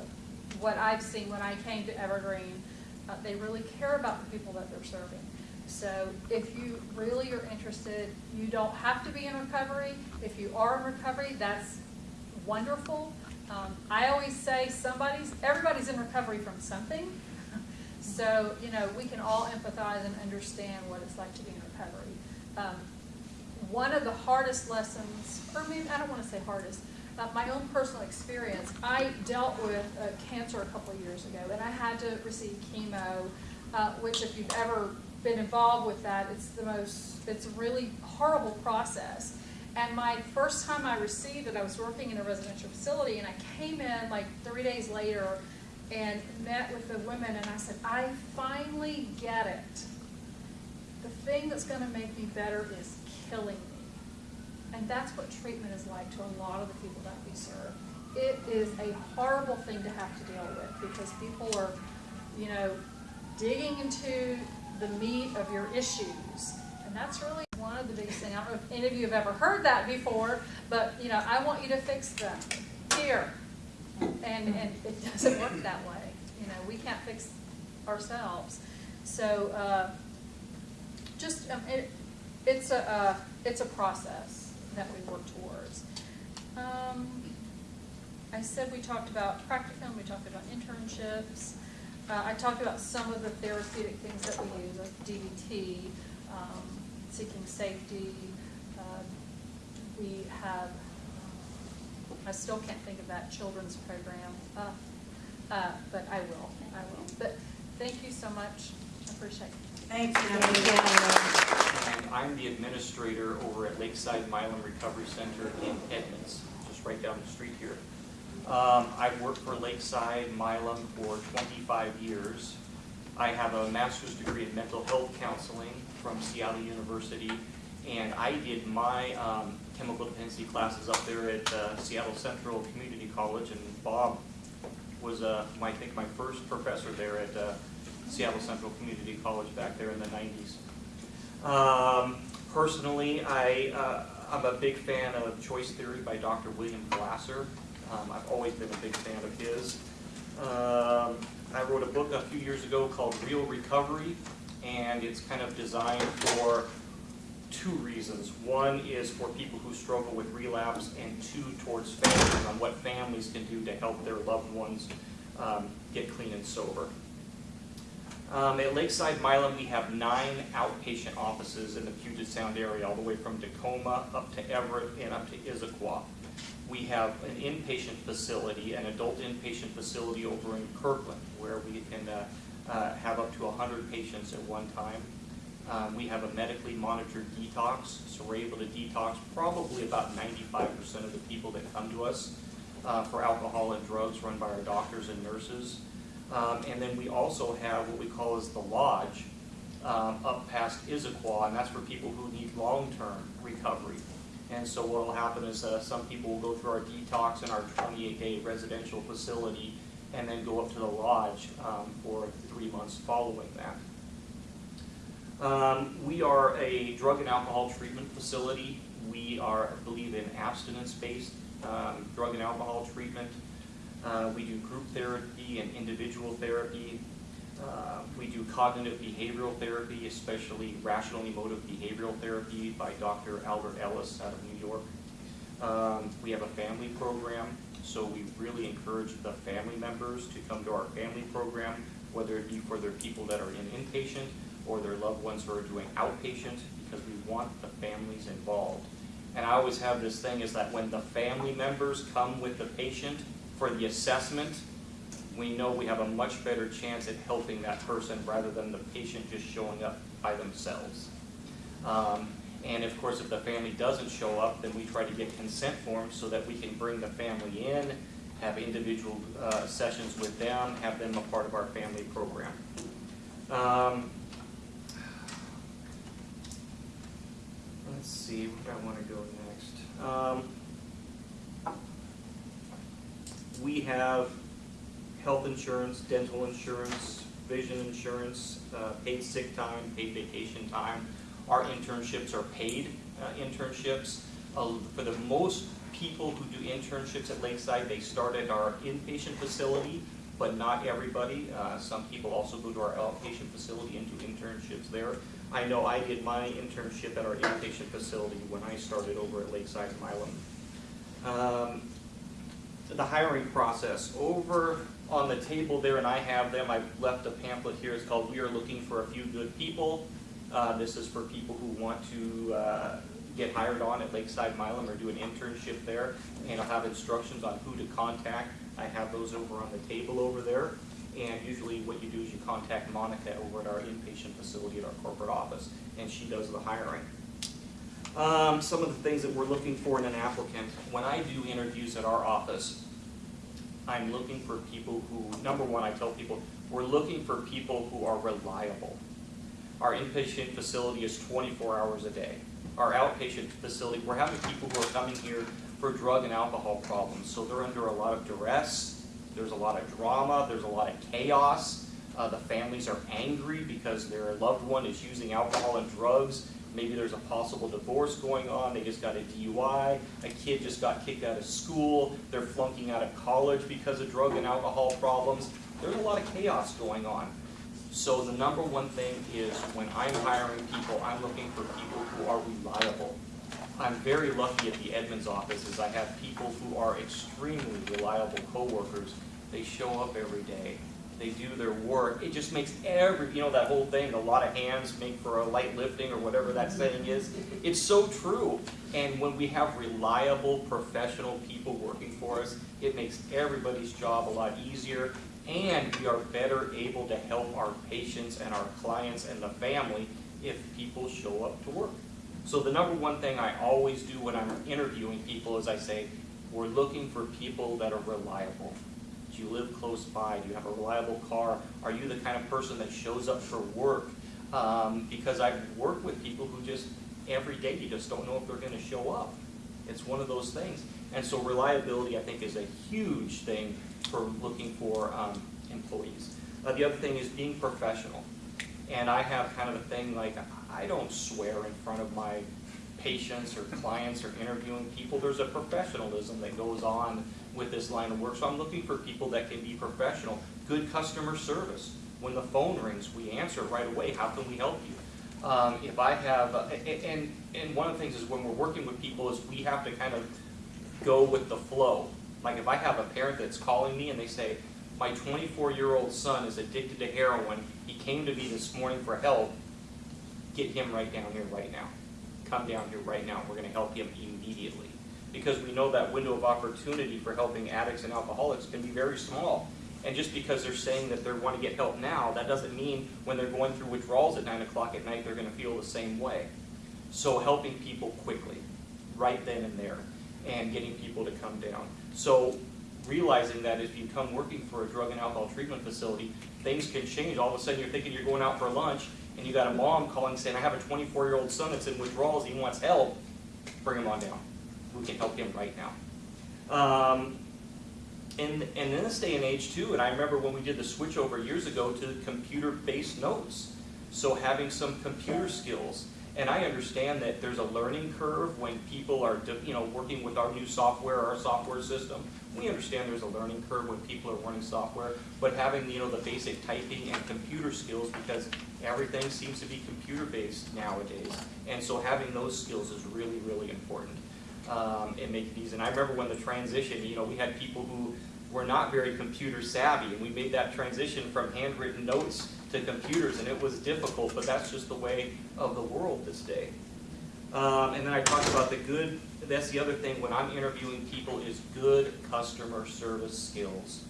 what I've seen when I came to Evergreen, uh, they really care about the people that they're serving. So if you really are interested, you don't have to be in recovery. If you are in recovery, that's wonderful. Um, I always say somebody's, everybody's in recovery from something. So, you know, we can all empathize and understand what it's like to be in recovery. Um, one of the hardest lessons, or maybe, I don't want to say hardest, uh, my own personal experience, I dealt with uh, cancer a couple of years ago, and I had to receive chemo, uh, which if you've ever been involved with that, it's the most, it's a really horrible process. And my first time I received it, I was working in a residential facility, and I came in like three days later and met with the women, and I said, I finally get it. The thing that's gonna make me better is killing me. And that's what treatment is like to a lot of the people that we serve. It is a horrible thing to have to deal with because people are, you know, digging into the meat of your issues. And that's really one of the biggest things. I don't know if any of you have ever heard that before, but, you know, I want you to fix them here. And, and it doesn't work that way. You know, we can't fix ourselves. So, uh, just, um, it, it's a, uh, it's a process that we work towards. Um, I said we talked about practicum, we talked about internships. Uh, I talked about some of the therapeutic things that we use, like DBT, um, seeking safety. Uh, We have, I still can't think of that children's program, uh, uh, but I will, I will. But thank you so much, I appreciate it. Thanks, Natalie. And I'm the administrator over at Lakeside Milam Recovery Center in Edmonds, just right down the street here. Um, I've worked for Lakeside Milam for 25 years. I have a master's degree in mental health counseling from Seattle University, and I did my um, chemical dependency classes up there at uh, Seattle Central Community College, and Bob was, uh, my- I think, my first professor there at uh, Seattle Central Community College back there in the 90s. Um, personally, I, uh, I'm a big fan of Choice Theory by Dr. William Glasser. Um, I've always been a big fan of his. Um, I wrote a book a few years ago called Real Recovery, and it's kind of designed for two reasons. One is for people who struggle with relapse, and two towards families on what families can do to help their loved ones um, get clean and sober. Um, at Lakeside Milam, we have nine outpatient offices in the Puget Sound area, all the way from Tacoma up to Everett and up to Issaquah. We have an inpatient facility, an adult inpatient facility over in Kirkland, where we can uh, uh, have up to 100 patients at one time. Um, We have a medically monitored detox, so we're able to detox probably about 95% of the people that come to us uh, for alcohol and drugs run by our doctors and nurses. Um, And then we also have what we call as the lodge um, up past Issaquah, and that's for people who need long-term recovery. And so what will happen is uh, some people will go through our detox in our 28-day residential facility and then go up to the lodge um, for three months following that. Um, We are a drug and alcohol treatment facility. We are, I believe, in abstinence-based um, drug and alcohol treatment. Uh, We do group therapy and individual therapy. Uh, We do cognitive behavioral therapy, especially rational emotive behavioral therapy by Dr. Albert Ellis out of New York. Um, We have a family program, so we really encourage the family members to come to our family program, whether it be for their people that are in inpatient or their loved ones who are doing outpatient, because we want the families involved. And I always have this thing is that when the family members come with the patient for the assessment, we know we have a much better chance at helping that person rather than the patient just showing up by themselves. Um, And of course, if the family doesn't show up, then we try to get consent forms so that we can bring the family in, have individual uh, sessions with them, have them a part of our family program. Um, Let's see, where do I want to go next? Um, We have health insurance, dental insurance, vision insurance, uh, paid sick time, paid vacation time. Our internships are paid uh, internships. Uh, For the most people who do internships at Lakeside, they start at our inpatient facility, but not everybody. Uh, Some people also go to our outpatient facility and do internships there. I know I did my internship at our inpatient facility when I started over at Lakeside Milam. Um, the hiring process. Over on the table there, and I have them, I've left a pamphlet here, it's called We Are Looking for a Few Good People. Uh, this is for people who want to, uh, get hired on at Lakeside Milam or do an internship there. And I'll have instructions on who to contact. I have those over on the table over there. And usually what you do is you contact Monica over at our inpatient facility at our corporate office, and she does the hiring. Um, some of the things that we're looking for in an applicant, when I do interviews at our office, I'm looking for people who, number one, I tell people, we're looking for people who are reliable. Our inpatient facility is twenty-four hours a day. Our outpatient facility, we're having people who are coming here for drug and alcohol problems, so they're under a lot of duress, there's a lot of drama, there's a lot of chaos. Uh, the families are angry because their loved one is using alcohol and drugs. Maybe there's a possible divorce going on, they just got a DUI, a kid just got kicked out of school, they're flunking out of college because of drug and alcohol problems. There's a lot of chaos going on. So the number one thing is when I'm hiring people, I'm looking for people who are reliable. I'm very lucky at the Edmonds office is I have people who are extremely reliable coworkers. They show up every day. They do their work. It just makes every, you know, that whole thing, a lot of hands make for a light lifting or whatever that saying is. It's so true. And when we have reliable, professional people working for us, it makes everybody's job a lot easier. And we are better able to help our patients and our clients and the family if people show up to work. So the number one thing I always do when I'm interviewing people is I say, we're looking for people that are reliable. Do you live close by? Do you have a reliable car? Are you the kind of person that shows up for work? Um, because I've worked with people who just, every day, you just don't know if they're gonna show up. It's one of those things. And so reliability, I think, is a huge thing for looking for um, employees. Uh, the other thing is being professional. And I have kind of a thing like, I don't swear in front of my patients or clients or interviewing people. There's a professionalism that goes on with this line of work. So I'm looking for people that can be professional. Good customer service. When the phone rings, we answer right away. How can we help you? Um, if I have, uh, and, and one of the things is when we're working with people is we have to kind of go with the flow. Like if I have a parent that's calling me and they say, My twenty-four-year-old son is addicted to heroin. He came to me this morning for help. Get him right down here right now. Come down here right now. We're gonna help him immediately. Because we know that window of opportunity for helping addicts and alcoholics can be very small. And just because they're saying that they want to get help now, that doesn't mean when they're going through withdrawals at nine o'clock at night, they're gonna feel the same way. So helping people quickly, right then and there, and getting people to come down. So realizing that if you come working for a drug and alcohol treatment facility, things can change. All of a sudden, you're thinking you're going out for lunch, and you got a mom calling saying, I have a twenty-four-year-old son that's in withdrawals, he wants help, bring him on down. Can help him right now. Um, and, and in this day and age too, and I remember when we did the switch over years ago to computer-based notes. So having some computer skills. And I understand that there's a learning curve when people are, you know, working with our new software, our software system. We understand there's a learning curve when people are learning software, but having, you know, the basic typing and computer skills, because everything seems to be computer-based nowadays. And so having those skills is really, really important um, and make it easy. And I remember when the transition, you know, we had people who were not very computer savvy, and we made that transition from handwritten notes to computers, and it was difficult, but that's just the way of the world this day. Um, and then I talked about the good, that's the other thing, when I'm interviewing people, is good customer service skills.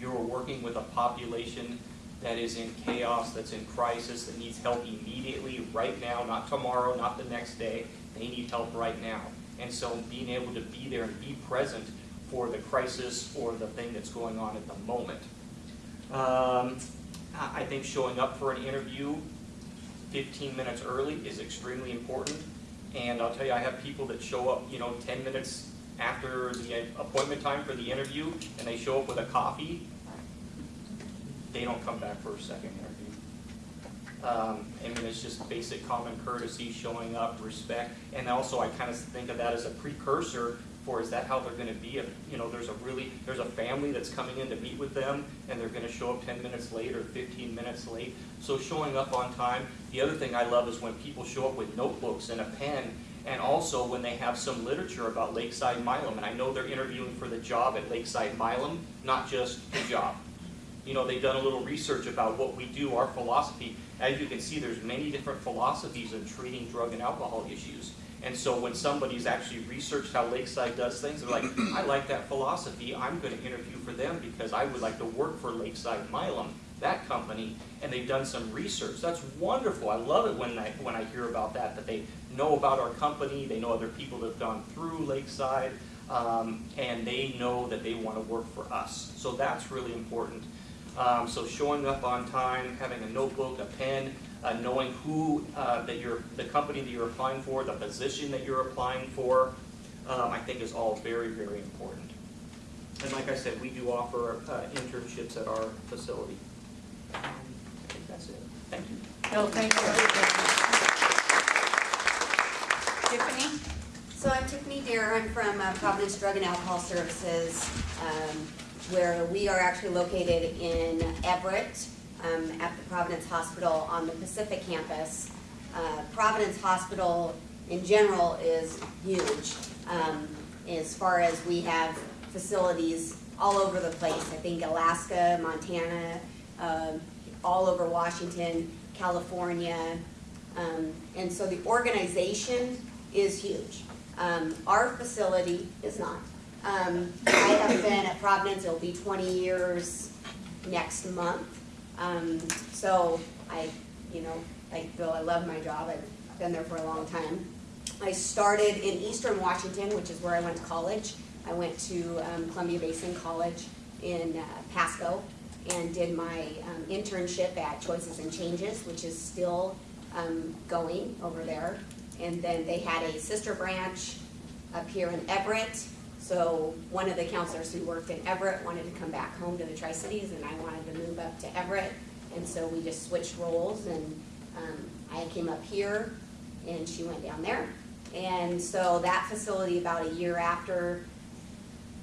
You're working with a population that is in chaos, that's in crisis, that needs help immediately, right now, not tomorrow, not the next day. They need help right now. And so being able to be there and be present for the crisis or the thing that's going on at the moment. Um, I think showing up for an interview fifteen minutes early is extremely important. And I'll tell you, I have people that show up, you know, ten minutes after the appointment time for the interview, and they show up with a coffee. They don't come back for a second. Um, I mean, it's just basic common courtesy, showing up, respect, and also I kind of think of that as a precursor for, is that how they're gonna be? If, you know, there's a really, there's a family that's coming in to meet with them, and they're gonna show up ten minutes late or fifteen minutes late. So showing up on time. The other thing I love is when people show up with notebooks and a pen, and also when they have some literature about Lakeside Milam. And I know they're interviewing for the job at Lakeside Milam, not just the job you know, they've done a little research about what we do, our philosophy. As you can see, there's many different philosophies of treating drug and alcohol issues. And so when somebody's actually researched how Lakeside does things, they're like, I like that philosophy, I'm gonna interview for them because I would like to work for Lakeside Milam, that company, and they've done some research. That's wonderful, I love it when I, when I hear about that, that they know about our company, they know other people that have gone through Lakeside, um, and they know that they wanna work for us. So that's really important. Um, so showing up on time, having a notebook, a pen, uh, knowing who, uh, that you're, the company that you're applying for, the position that you're applying for, um, I think is all very, very important. And like I said, we do offer, uh, internships at our facility. Um, I think that's it. Thank you. Bill, thank you. Tiffany? So I'm Tiffany Deere, I'm from uh, Providence Drug and Alcohol Services, um, where we are actually located in Everett, um, at the Providence Hospital on the Pacific campus. Uh, Providence Hospital in general is huge, um, as far as we have facilities all over the place. I think Alaska, Montana, um, all over Washington, California. Um, and so the organization is huge. Um, our facility is not. Um, I have been at Providence, it'll be twenty years next month. Um, so I, you know, like Bill, I love my job, I've been there for a long time. I started in Eastern Washington, which is where I went to college. I went to um, Columbia Basin College in uh, Pasco and did my um, internship at Choices and Changes, which is still um, going over there. And then they had a sister branch up here in Everett. So one of the counselors who worked in Everett wanted to come back home to the Tri-Cities and I wanted to move up to Everett. And so we just switched roles and um, I came up here and she went down there. And so that facility about a year after,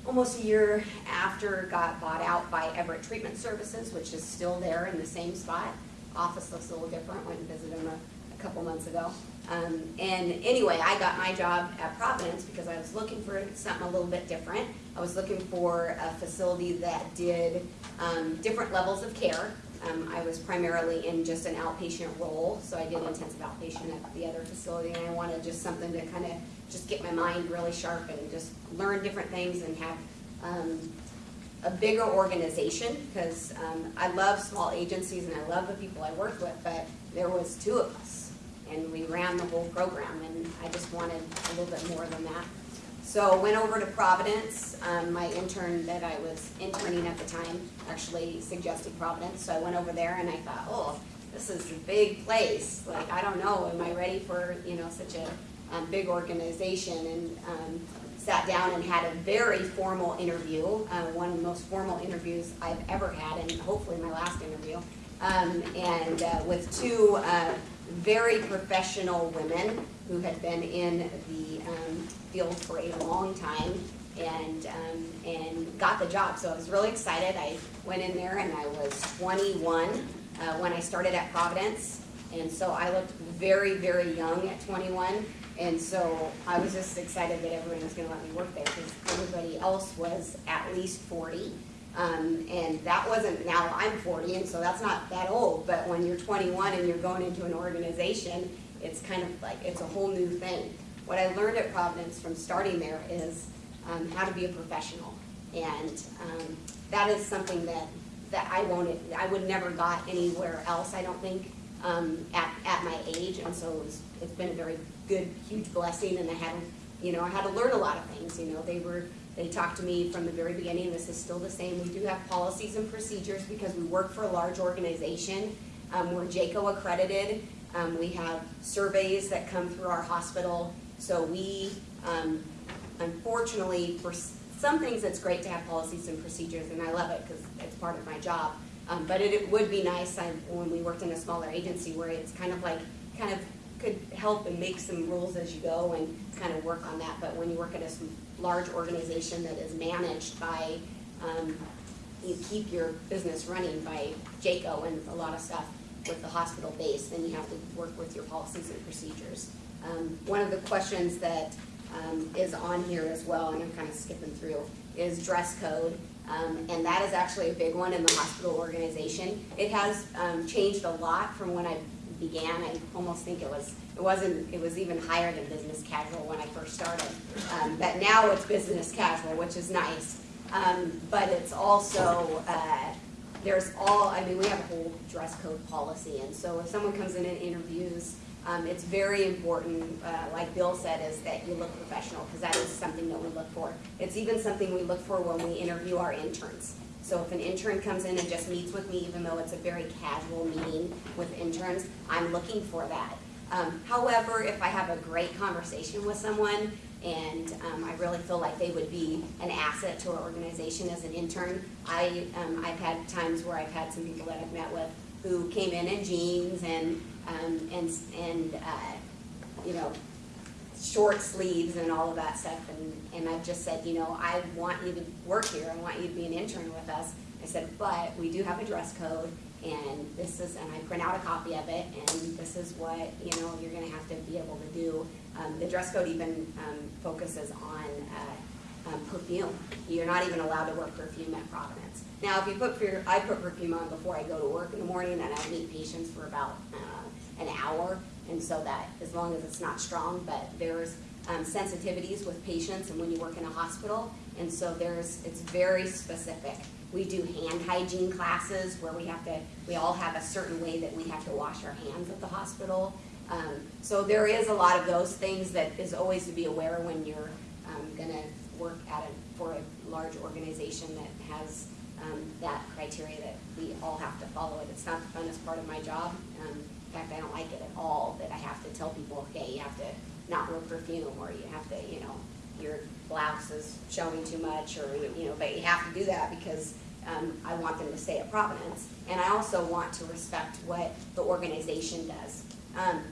almost a year after, got bought out by Everett Treatment Services, which is still there in the same spot. Office looks a little different, went and visited them a, a couple months ago. Um, and anyway, I got my job at Providence because I was looking for something a little bit different. I was looking for a facility that did um, different levels of care. Um, I was primarily in just an outpatient role, so I did intensive outpatient at the other facility, and I wanted just something to kind of just get my mind really sharp and just learn different things and have um, a bigger organization, because um, I love small agencies and I love the people I work with, but there was two of us, and we ran the whole program, and I just wanted a little bit more than that. So went over to Providence, um, my intern that I was interning at the time actually suggested Providence, so I went over there and I thought, oh, this is a big place, like, I don't know, am I ready for, you know, such a, um, big organization, and, um, sat down and had a very formal interview, uh, one of the most formal interviews I've ever had, and hopefully my last interview. Um, and, uh, with two, uh, very professional women who had been in the, um, field for a long time and, um, and got the job. So I was really excited. I went in there and I was twenty-one, uh, when I started at Providence. And so I looked very, very young at twenty-one. And so I was just excited that everyone was gonna let me work there because everybody else was at least forty. Um, and that wasn't, now I'm forty, and so that's not that old, but when you're twenty-one and you're going into an organization, it's kind of like, it's a whole new thing. What I learned at Providence from starting there is, um, how to be a professional. And, um, that is something that, that I won't, I would never got anywhere else, I don't think, um, at, at my age, and so it's, it's been a very good, huge blessing, and I had, you know, I had to learn a lot of things, you know, they were, they talked to me from the very beginning, this is still the same, we do have policies and procedures because we work for a large organization, um, we're JCAHO accredited, um, we have surveys that come through our hospital, so we, um, unfortunately, for some things, it's great to have policies and procedures, and I love it because it's part of my job. Um, but it, it would be nice, I, when we worked in a smaller agency where it's kind of like, kind of could help and make some rules as you go and kind of work on that. But when you work at a large organization that is managed by, um, you keep your business running by JCAHO and a lot of stuff with the hospital base, then you have to work with your policies and procedures. Um, one of the questions that, um, is on here as well, and I'm kind of skipping through, is dress code. Um, and that is actually a big one in the hospital organization. It has, um, changed a lot from when I began. I almost think it was, it wasn't, it was even higher than business casual when I first started. Um, but now it's business casual, which is nice. Um, but it's also, uh, there's all, I mean, we have a whole dress code policy, and so if someone comes in and interviews, um, it's very important, uh, like Bill said, is that you look professional, because that is something that we look for. It's even something we look for when we interview our interns. So if an intern comes in and just meets with me, even though it's a very casual meeting with interns, I'm looking for that. Um, however, if I have a great conversation with someone and um, I really feel like they would be an asset to our organization as an intern, I, um, I've had times where I've had some people that I've met with who came in in jeans and, um, and, and, uh, you know, short sleeves and all of that stuff, and, and I've just said, you know, I want you to work here, I want you to be an intern with us. I said, but we do have a dress code, and this is, and I print out a copy of it, and this is what, you know, you're gonna have to be able to do. Um, the dress code even, um, focuses on, uh, um, perfume. You're not even allowed to wear perfume at Providence. Now, if you put, per- I put perfume on before I go to work in the morning, and I meet patients for about, uh, an hour, and so that, as long as it's not strong, but there's um, sensitivities with patients and when you work in a hospital, and so there's, it's very specific. We do hand hygiene classes where we have to, we all have a certain way that we have to wash our hands at the hospital. Um, so there is a lot of those things that is always to be aware when you're um, gonna work at a, for a large organization that has um, that criteria that we all have to follow it. It's not the funnest part of my job. Um, in fact, I don't like it at all that I have to tell people, okay, you have to not wear perfume or you have to, you know, your blouse is showing too much or, you know, but you have to do that because um, I want them to stay at Providence. And I also want to respect what the organization does. Um,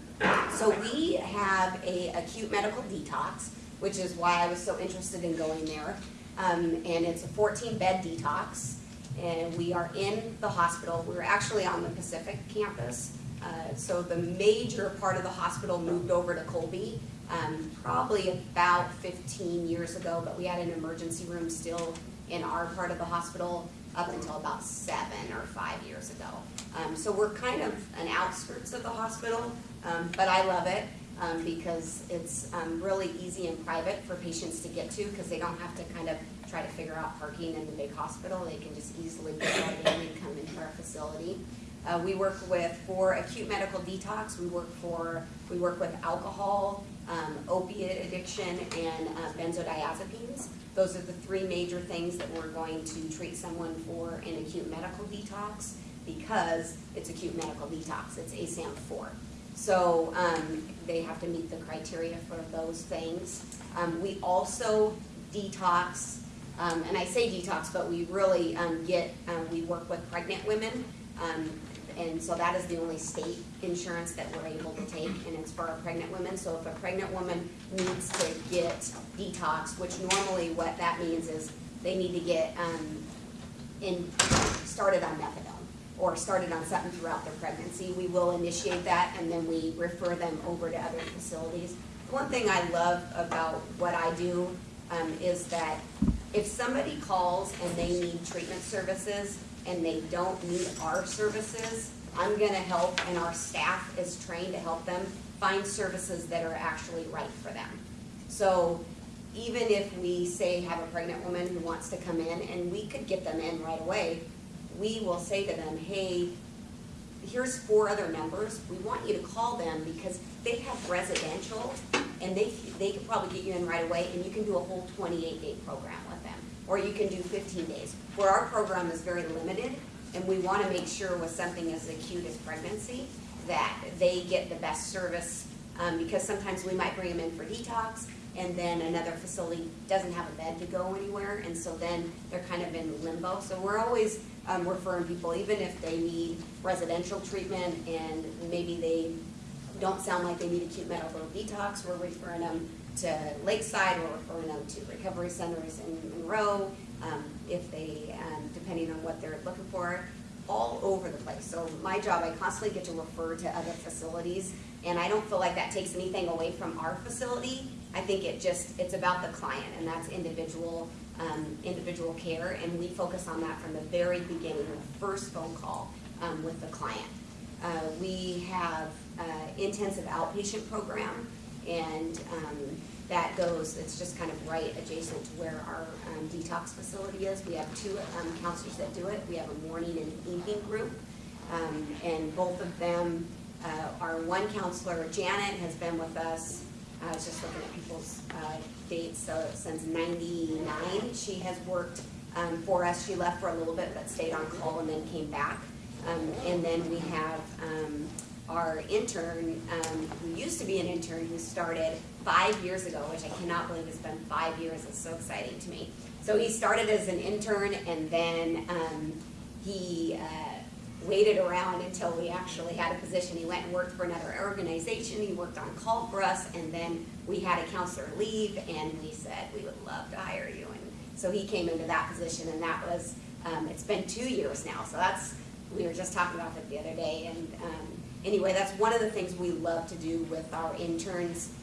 so we have a acute medical detox, which is why I was so interested in going there. Um, and it's a fourteen bed detox, and we are in the hospital. We're actually on the Pacific campus. Uh, so the major part of the hospital moved over to Colby, um, probably about fifteen years ago, but we had an emergency room still in our part of the hospital up until about seven or five years ago. Um, so we're kind of an outskirts of the hospital, um, but I love it, um, because it's, um, really easy and private for patients to get to, because they don't have to kind of try to figure out parking in the big hospital, they can just easily get in and come into our facility. Uh, we work with, for acute medical detox, we work for, we work with alcohol, um, opiate addiction, and uh, benzodiazepines. Those are the three major things that we're going to treat someone for in acute medical detox, because it's acute medical detox, it's ASAM four. So, um, they have to meet the criteria for those things. Um, we also detox, um, and I say detox, but we really, um, get, um, we work with pregnant women. And so that is the only state insurance that we're able to take, and it's for our pregnant women. So if a pregnant woman needs to get detox, which normally what that means is they need to get, um, in, started on methadone or started on something throughout their pregnancy, we will initiate that and then we refer them over to other facilities. One thing I love about what I do, um, is that if somebody calls and they need treatment services and they don't need our services, I'm gonna help and our staff is trained to help them find services that are actually right for them. So even if we say have a pregnant woman who wants to come in and we could get them in right away, we will say to them, hey, here's four other numbers, we want you to call them because they have residential and they, they could probably get you in right away and you can do a whole twenty-eight day program with them. Or you can do fifteen days, where our program is very limited and we wanna make sure with something as acute as pregnancy, that they get the best service. Um, because sometimes we might bring them in for detox and then another facility doesn't have a bed to go anywhere, and so then they're kind of in limbo. So we're always um, referring people, even if they need residential treatment and maybe they don't sound like they need acute medical detox, we're referring them to Lakeside, we're referring them to recovery centers in Monroe, um, if they, um, depending on what they're looking for, all over the place. So my job, I constantly get to refer to other facilities, and I don't feel like that takes anything away from our facility. I think it just, it's about the client, and that's individual, um, individual care, and we focus on that from the very beginning, the first phone call, um, with the client. Uh, we have, uh, intensive outpatient program, and, um, that goes, it's just kind of right adjacent to where our, um, detox facility is. We have two, um, counselors that do it, we have a morning and evening group, um, and both of them, uh, our one counselor, Janet, has been with us, I was just looking at people's, uh, dates, so since ninety-nine, she has worked, um, for us, she left for a little bit, but stayed on call and then came back. Um, and then we have, our intern, um, who used to be an intern, who started five years ago, which I cannot believe it's been five years, it's so exciting to me. So he started as an intern and then, um, he, uh, waited around until we actually had a position. He went and worked for another organization, he worked on call for us, and then we had a counselor leave, and we said, we would love to hire you. And so he came into that position, and that was, um, it's been two years now, so that's, we were just talking about that the other day, and, um, anyway, that's one of the things we love to do with our interns,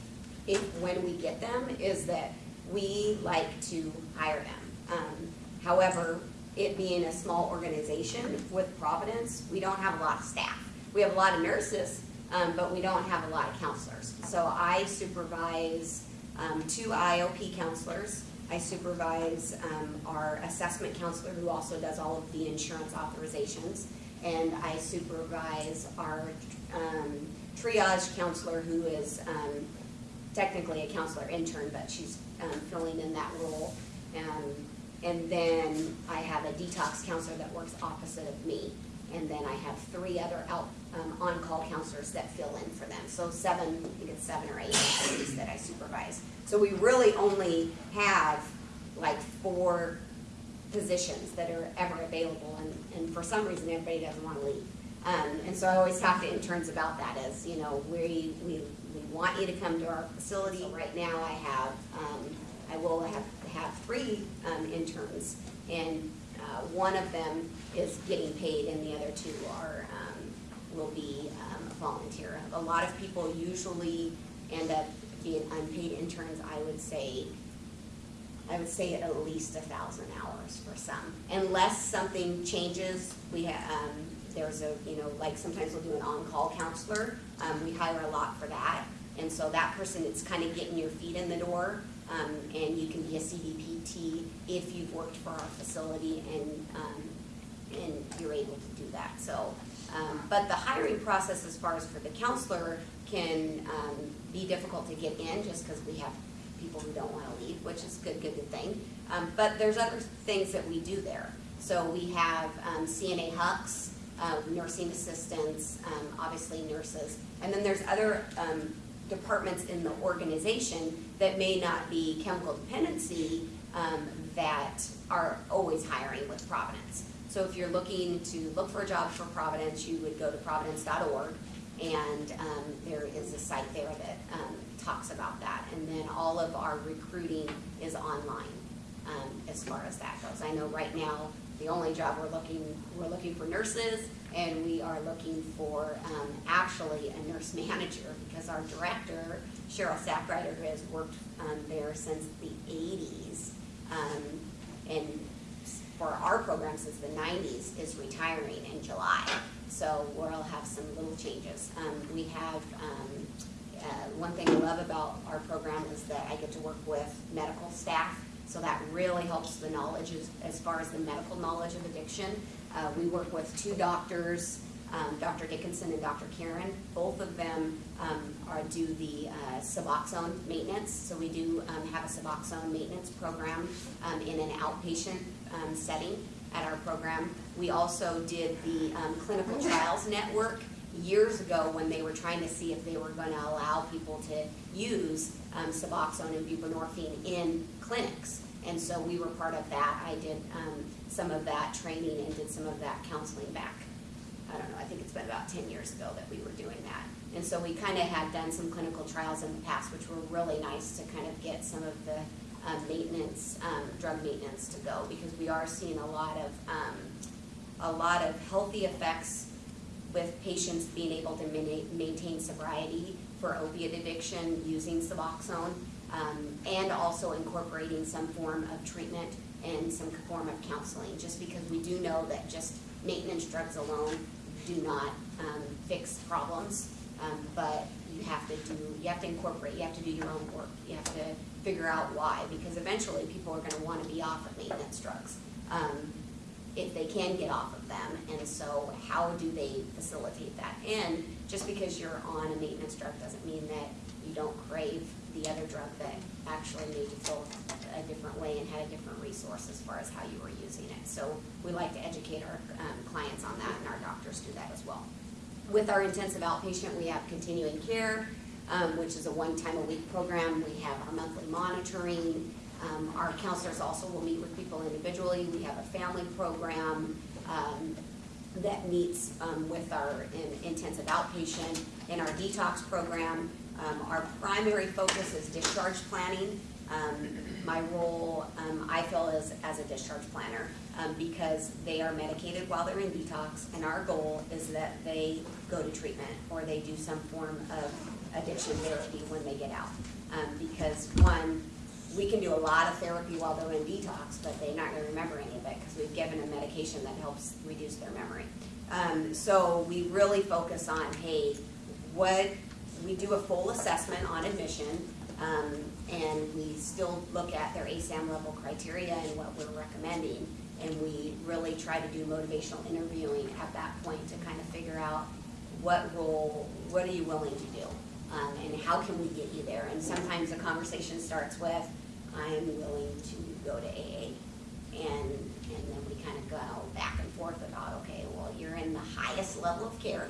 if, when we get them, is that we like to hire them. Um, however, it being a small organization with Providence, we don't have a lot of staff. We have a lot of nurses, um, but we don't have a lot of counselors. So I supervise, um, two IOP counselors. I supervise, um, our assessment counselor who also does all of the insurance authorizations. And I supervise our, um, triage counselor who is, um, technically a counselor intern, but she's, um, filling in that role. Um, and then I have a detox counselor that works opposite of me. And then I have three other out, um, on-call counselors that fill in for them. So seven, I think it's seven or eight that I supervise. So we really only have like four positions that are ever available, and, and for some reason, everybody doesn't wanna leave. Um, and so I always talk to interns about that as, you know, we, we, we want you to come to our facility. So Right now, I have, um, I will have, have three, um, interns, and, uh, one of them is getting paid and the other two are, um, will be um, a volunteer. A lot of people usually end up being unpaid interns, I would say, I would say at least a thousand hours some. Unless something changes, we ha um, there's a, you know, like sometimes we'll do an on-call counselor, um, we hire a lot for that. And so that person, it's kind of getting your feet in the door, um, and you can be a CDPT if you've worked for our facility and, um, and you're able to do that, so. Um, but the hiring process as far as for the counselor can, um, be difficult to get in just because we have people who don't wanna leave, which is good, good, good thing. Um, but there's other things that we do there. So we have, um, CNA Hucks, uh, nursing assistants, um, obviously nurses. And then there's other, um, departments in the organization that may not be chemical dependency, um, that are always hiring with Providence. So if you're looking to look for a job for Providence, you would go to providence.org and, um, there is a site there that, um, talks about that. And then all of our recruiting is online, um, as far as that goes. I know right now, the only job we're looking, we're looking for nurses and we are looking for, um, actually a nurse manager because our director, Cheryl Sackrider, has worked, um, there since the eighties, um, and for our program since the nineties, is retiring in July. So we'll have some little changes. Um, we have, um, uh, one thing I love about our program is that I get to work with medical staff. So that really helps the knowledge as, as far as the medical knowledge of addiction. Uh, we work with two doctors, um, Dr. Dickinson and Dr. Karen. Both of them, um, are, do the, uh, Suboxone maintenance. So we do, um, have a Suboxone maintenance program, um, in an outpatient, um, setting at our program. We also did the, um, clinical trials network years ago when they were trying to see if they were gonna allow people to use, Suboxone and buprenorphine in clinics. And so we were part of that. I did, um, some of that training and did some of that counseling back I don't know, I think it's been about ten years ago that we were doing that. And so we kind of had done some clinical trials in the past, which were really nice to kind of get some of the um, maintenance, um, drug maintenance to go, because we are seeing a lot of, um, a lot of healthy effects with patients being able to maintain sobriety for opiate addiction using Suboxone, um, and also incorporating some form of treatment and some form of counseling, just because we do know that just maintenance drugs alone do not, um, fix problems. Um, but you have to do, you have to incorporate, you have to do your own work, you have to figure out why, because eventually people are gonna wanna be off of maintenance drugs. Um, if they can get off of them, and so how do they facilitate that? And just because you're on a maintenance drug doesn't mean that you don't crave the other drug that actually made you feel a different way and had a different resource as far as how you were using it. So we like to educate our um, clients on that, and our doctors do that as well. With our intensive outpatient, we have continuing care, um, which is a one-time-a-week program. We have our monthly monitoring. Um, our counselors also will meet with people individually. We have a family program, um, that meets, um, with our in- intensive outpatient. In our detox program, um, our primary focus is discharge planning. Um, my role, um, I feel is as a discharge planner, um, because they are medicated while they're in detox, and our goal is that they go to treatment, or they do some form of addiction therapy when they get out. Um, because one, we can do a lot of therapy while they're in detox, but they're not gonna remember any of it, because we've given them medication that helps reduce their memory. Um, so we really focus on, hey, what, we do a full assessment on admission, um, and we still look at their ASAM level criteria and what we're recommending. And we really try to do motivational interviewing at that point to kind of figure out what role, what are you willing to do? Um, and how can we get you there? And sometimes the conversation starts with, I am willing to go to AA. And, and then we kind of go back and forth about, okay, well, you're in the highest level of care.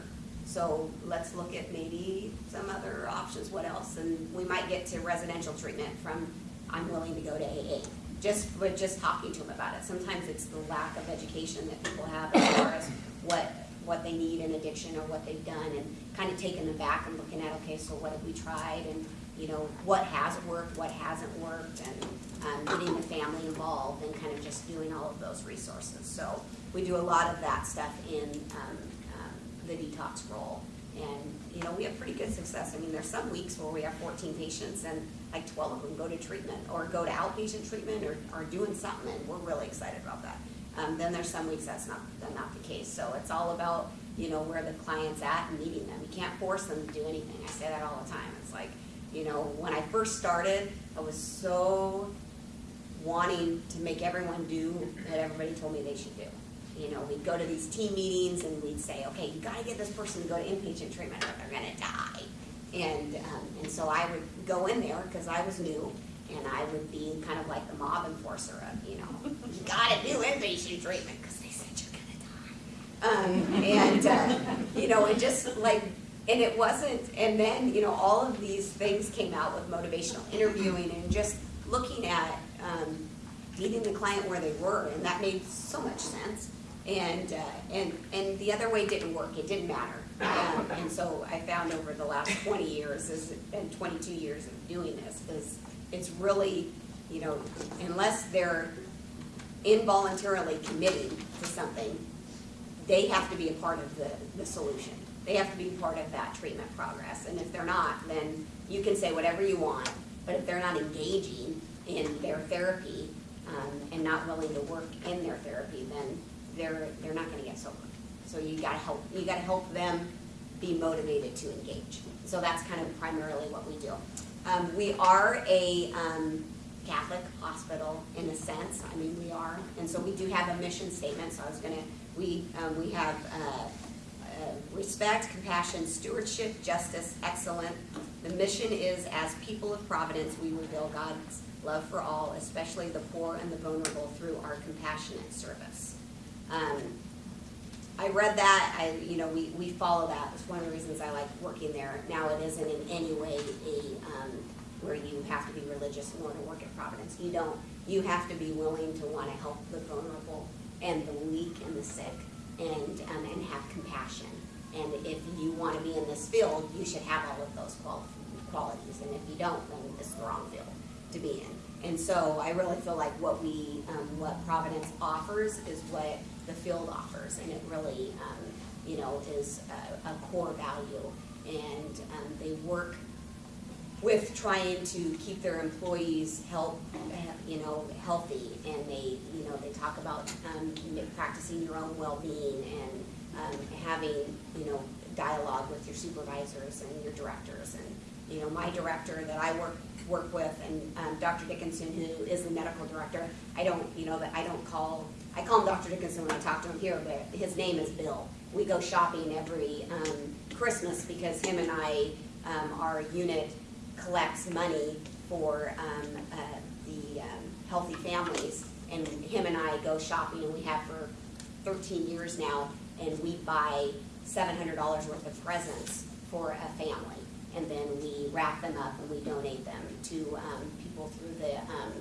So let's look at maybe some other options, what else? And we might get to residential treatment from, I'm willing to go to AA. Just, with just talking to them about it. Sometimes it's the lack of education that people have as far as what, what they need in addiction or what they've done and kind of taking them back and looking at, okay, so what have we tried? And, you know, what has worked, what hasn't worked, and, um, getting the family involved and kind of just doing all of those resources. So we do a lot of that stuff in, um, the detox role. And, you know, we have pretty good success. I mean, there's some weeks where we have fourteen patients and like twelve of them go to treatment or go to outpatient treatment or are doing something, and we're really excited about that. Um, then there's some weeks that's not, that's not the case. So it's all about, you know, where the client's at and meeting them. You can't force them to do anything. I say that all the time. It's like, you know, when I first started, I was so wanting to make everyone do what everybody told me they should do. You know, we'd go to these team meetings and we'd say, okay, you gotta get this person to go to inpatient treatment or they're gonna die. And, um, and so I would go in there, cause I was new, and I would be kind of like the mob enforcer of, you know, you gotta do inpatient treatment, cause they said you're gonna die. Um, and, uh, you know, it just like, and it wasn't, and then, you know, all of these things came out with motivational interviewing and just looking at, um, meeting the client where they were, and that made so much sense. And, uh, and, and the other way didn't work, it didn't matter. Um, and so I found over the last twenty years is, and twenty-two years of doing this, is it's really, you know, unless they're involuntarily committing to something, they have to be a part of the, the solution. They have to be part of that treatment progress, and if they're not, then you can say whatever you want, but if they're not engaging in their therapy, um, and not willing to work in their therapy, then they're, they're not gonna get sober. So you gotta help, you gotta help them be motivated to engage. So that's kind of primarily what we do. Um, we are a, um, Catholic hospital in a sense, I mean, we are, and so we do have a mission statement, so I was gonna, we, um, we have, uh, uh, respect, compassion, stewardship, justice, excellent. The mission is, as people of Providence, we reveal God's love for all, especially the poor and the vulnerable, through our compassionate service. Um, I read that, I, you know, we, we follow that, it's one of the reasons I like working there. Now, it isn't in any way a, um, where you have to be religious in order to work at Providence. You don't, you have to be willing to wanna help the vulnerable and the weak and the sick and, um, and have compassion. And if you wanna be in this field, you should have all of those qualities, and if you don't, then it's the wrong field to be in. And so I really feel like what we, um, what Providence offers is what the field offers, and it really, um, you know, is a, a core value. And, um, they work with trying to keep their employees help, you know, healthy, and they, you know, they talk about, um, practicing your own well-being and, um, having, you know, dialogue with your supervisors and your directors, and, you know, my director that I work, work with, and, um, Dr. Dickinson, who is the medical director, I don't, you know, that I don't call, I call him Dr. Dickinson when I talk to him here, but his name is Bill. We go shopping every, um, Christmas because him and I, um, our unit collects money for, um, uh, the, um, healthy families. And him and I go shopping, and we have for thirteen years now, and we buy seven hundred dollars worth of presents for a family. And then we wrap them up and we donate them to, um, people through the, um,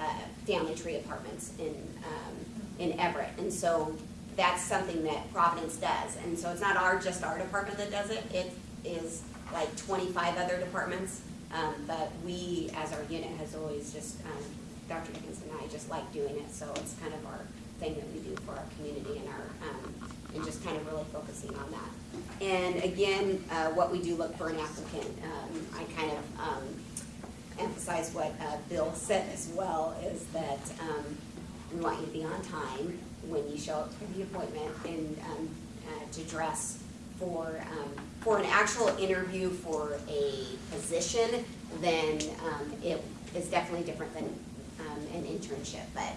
uh, family tree apartments in, um, in Everett. And so that's something that Providence does. And so it's not our, just our department that does it, it is like twenty-five other departments. Um, but we, as our unit, has always just, um, Dr. Dickinson and I just like doing it, so it's kind of our thing that we do for our community and our, um, and just kind of really focusing on that. And again, uh, what we do look for an applicant, um, I kind of, um, emphasize what, uh, Bill said as well, is that, um, we want you to be on time when you show up for the appointment and, um, uh, to dress for, um, for an actual interview for a position, then, it is definitely different than, an internship, but,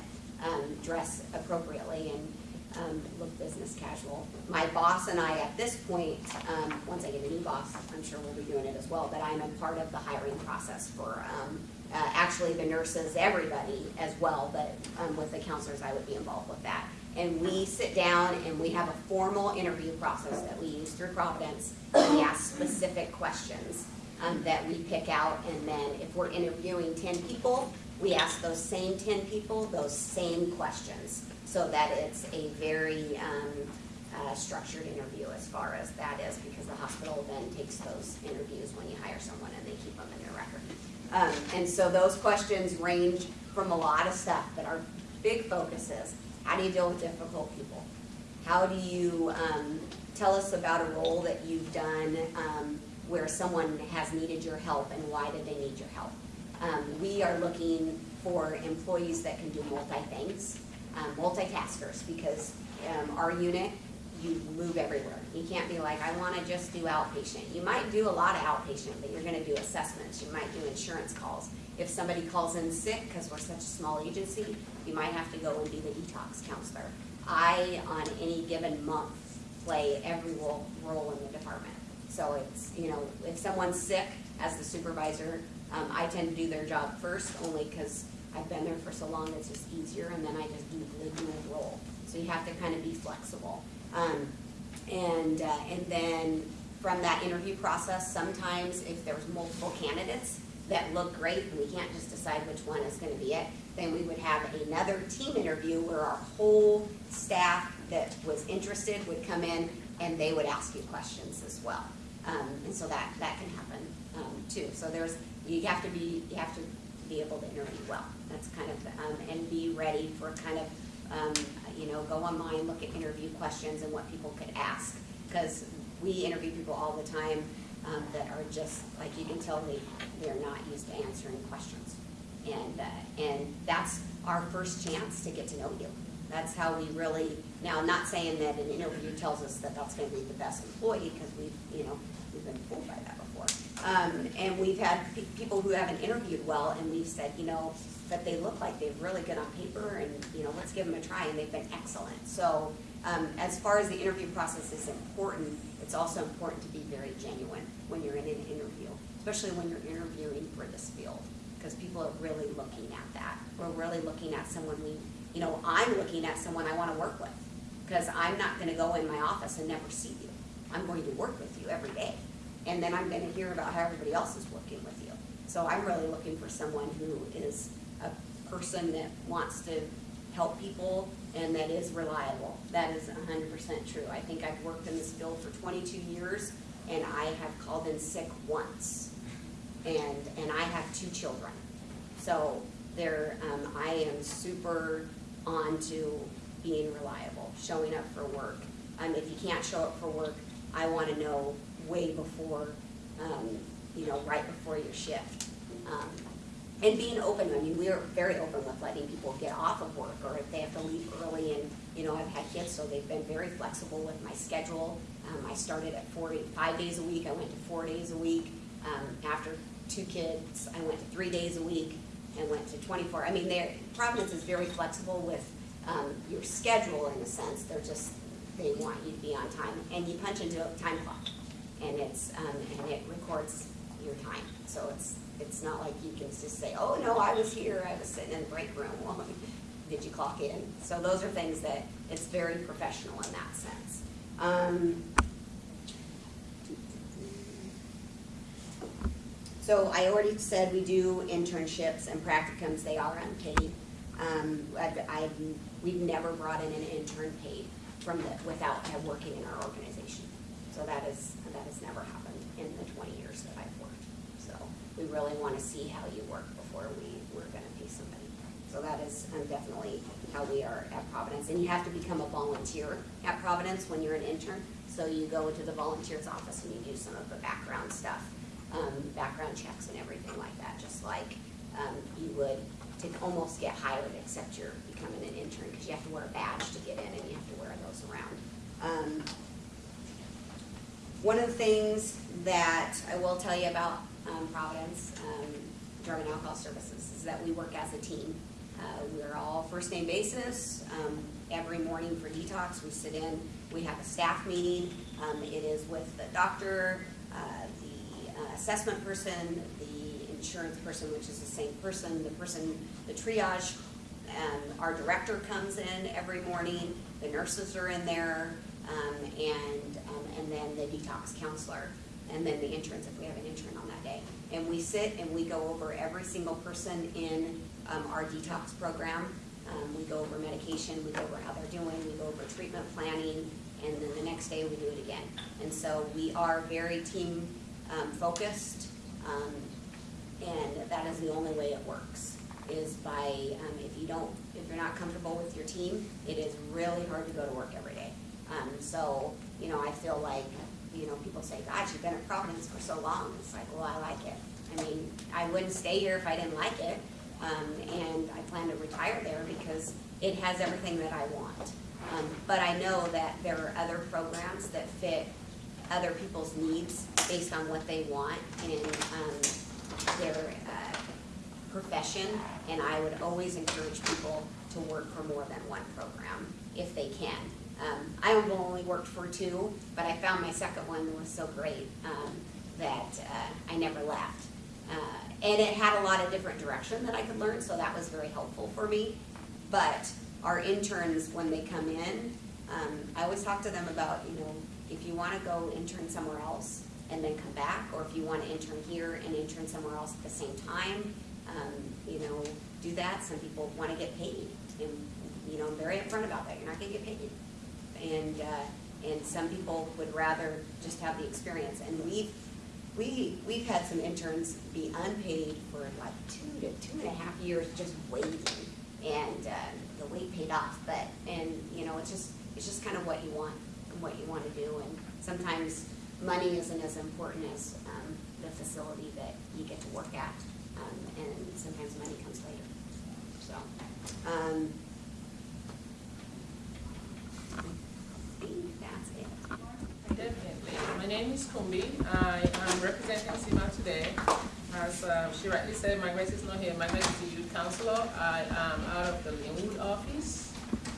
um, dress appropriately and, um, look business casual. My boss and I, at this point, um, once I get a new boss, I'm sure we'll be doing it as well, but I'm a part of the hiring process for, um, uh, actually the nurses, everybody as well, but, um, with the counselors, I would be involved with that. And we sit down and we have a formal interview process that we use through Providence. We ask specific questions, um, that we pick out, and then if we're interviewing ten people, we ask those same ten people those same questions, so that it's a very, um, uh, structured interview as far as that is, because the hospital then takes those interviews when you hire someone and they keep them in their record. Um, and so those questions range from a lot of stuff, but our big focus is, how do you deal with difficult people? How do you, um, tell us about a role that you've done, um, where someone has needed your help and why did they need your help? Um, we are looking for employees that can do multi-things, um, multitaskers, because, um, our unit, you move everywhere. You can't be like, I wanna just do outpatient. You might do a lot of outpatient, but you're gonna do assessments, you might do insurance calls. If somebody calls in sick, cause we're such a small agency, you might have to go and be the detox counselor. I, on any given month, play every role, role in the department. So it's, you know, if someone's sick as the supervisor, um, I tend to do their job first, only because I've been there for so long, it's just easier, and then I just do the dual role. So you have to kind of be flexible. Um, and, uh, and then from that interview process, sometimes if there's multiple candidates that look great, and we can't just decide which one is gonna be it, then we would have another team interview where our whole staff that was interested would come in and they would ask you questions as well. Um, and so that, that can happen, um, too. So there's, you have to be, you have to be able to interview well. That's kind of, um, and be ready for kind of, um, you know, go online, look at interview questions and what people could ask. Because we interview people all the time, um, that are just, like you can tell they, they're not used to answering questions. And, uh, and that's our first chance to get to know you. That's how we really, now, I'm not saying that an interview tells us that that's gonna be the best employee, because we've, you know, we've been fooled by that. Um, and we've had pe- people who haven't interviewed well, and we've said, you know, that they look like they're really good on paper, and, you know, let's give them a try, and they've been excellent. So, um, as far as the interview process is important, it's also important to be very genuine when you're in an interview, especially when you're interviewing for this field, because people are really looking at that. We're really looking at someone we, you know, I'm looking at someone I wanna work with, because I'm not gonna go in my office and never see you. I'm going to work with you every day, and then I'm gonna hear about how everybody else is working with you. So I'm really looking for someone who is a person that wants to help people and that is reliable. That is hundred percent true. I think I've worked in this field for twenty-two years, and I have called in sick once. And, and I have two children. So there, um, I am super on to being reliable, showing up for work. Um, if you can't show up for work, I wanna know way before, um, you know, right before your shift. Um, and being open, I mean, we are very open with letting people get off of work, or if they have to leave early, and, you know, I've had kids, so they've been very flexible with my schedule. Um, I started at four, five days a week, I went to four days a week. Um, after two kids, I went to three days a week, and went to twenty-four. I mean, Providence is very flexible with, um, your schedule in a sense, they're just, they want you to be on time, and you punch into a time clock, and it's, um, and it records your time, so it's, it's not like you can just say, oh, no, I was here, I was sitting in the break room, well, did you clock in? So those are things that, it's very professional in that sense. Um, So I already said we do internships and practicums, they are unpaid. Um, I've, I've, we've never brought in an intern paid from the, without uh, working in our organization. So that is, that has never happened in the twenty years that I've worked. So we really wanna see how you work before we, we're gonna pay somebody. So that is um, definitely how we are at Providence. And you have to become a volunteer at Providence when you're an intern. So you go into the volunteer's office and you do some of the background stuff, um, background checks and everything like that, just like, um, you would to almost get hired, except you're becoming an intern, because you have to wear a badge to get in and you have to wear those around. One of the things that I will tell you about um, Providence um, Drug and Alcohol Services is that we work as a team. Uh, We're all first name basis. Um, Every morning for detox, we sit in, we have a staff meeting. Um, It is with the doctor, uh, the uh, assessment person, the insurance person, which is the same person, the person, the triage um, our director comes in every morning, the nurses are in there, um, and, um, and then the detox counselor, and then the interns, if we have an intern on that day. And we sit and we go over every single person in, um, our detox program. Um, we go over medication, we go over how they're doing, we go over treatment planning, and then the next day we do it again. And so we are very team, um, focused, um, and that is the only way it works, is by, um, if you don't, if you're not comfortable with your team, it is really hard to go to work every. Um, so, you know, I feel like, you know, people say, God, you've been at Providence for so long. It's like, well, I like it. I mean, I wouldn't stay here if I didn't like it. Um, and I plan to retire there because it has everything that I want. Um, but I know that there are other programs that fit other people's needs based on what they want in um, their, uh, profession. And I would always encourage people to work for more than one program if they can. Um, I only worked for two, but I found my second one was so great, um, that, uh, I never left. Uh, and it had a lot of different direction that I could learn, so that was very helpful for me. But our interns, when they come in, um, I always talk to them about, you know, if you wanna go intern somewhere else and then come back, or if you wanna intern here and intern somewhere else at the same time, um, you know, do that. Some people wanna get paid, and, you know, I'm very upfront about that, you're not gonna get paid. And, uh, and some people would rather just have the experience, and we've, we, we've had some interns be unpaid for like two to two and a half years just waiting. And, uh, the wait paid off, but, and, you know, it's just, it's just kind of what you want, and what you wanna do, and sometimes money isn't as important as, um, the facility that you get to work at, um, and sometimes money comes later, so, um. I think that's it. Definitely. My name is Kumbi. I am representing Sea Mar today. As uh, she rightly said, Margaret is not here. Margaret is the youth counselor. I am out of the Lynnwood office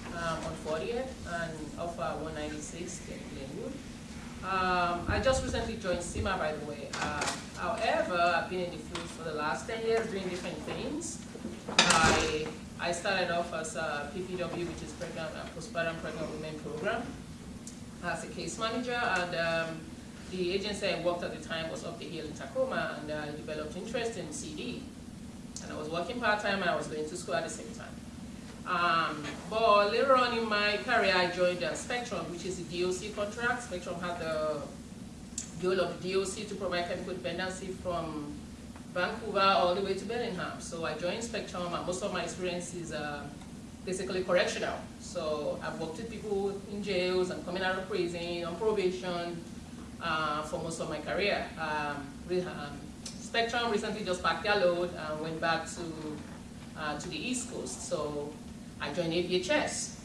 um, on 40th and off uh, 196 in Lynnwood. Um, I just recently joined Sea Mar, by the way. Uh, however, I've been in the field for the last 10 years doing different things. I, I started off as a PPW, which is Pregnant and Postpartum Pregnant Women Program as a case manager, and um, the agency I worked at the time was up the hill in Tacoma, and I developed interest in CD. And I was working part-time and I was going to school at the same time. Um, but later on in my career, I joined uh, Spectrum, which is a DOC contract. Spectrum had the goal of DOC to provide chemical dependency from Vancouver all the way to Bellingham. So I joined Spectrum, and most of my experience is uh, basically correctional. So I've worked with people in jails and coming out of prison, on probation, uh, for most of my career. Um, um, Spectrum recently just packed their load and went back to, uh, to the East Coast. So I joined APHS.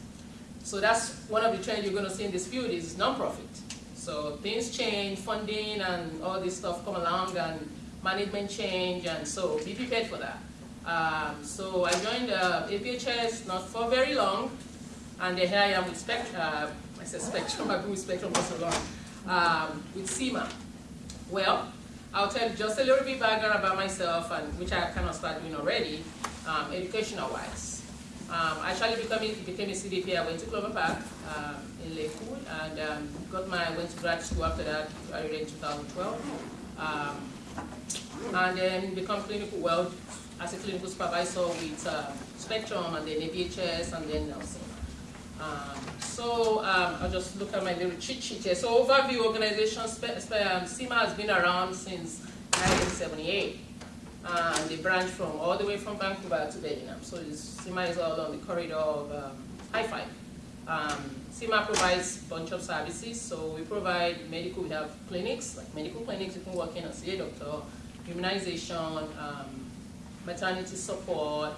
So that's one of the trends you're gonna see in this field is nonprofit. So things change, funding and all this stuff come along and management change and so be prepared for that. Um, so I joined uh, APHS not for very long, and here I am with Spectrum. Uh, I said Spectrum. I've been with Spectrum for so long. Um, with Sea Mar. Well, I'll tell you just a little bit background about myself, and which I kind of started doing already, um, educational-wise. Um, I actually became became a CDP. I went to Clover Park um, in Lakewood, and um, got my went to grad school after that. I in 2012. Um, and then become clinical well as a clinical supervisor with uh, Spectrum and then APHS and then Nelson. Um, so um, I'll just look at my little cheat sheet here. So overview organization, um, Sea Mar has been around since 1978. And they branch from all the way from Vancouver to Bellingham. So Sea Mar is all on the corridor of um, high five. Um, provides a bunch of services. So we provide medical, we have clinics, like medical clinics, you can walk in and see a doctor, immunization, um, maternity support,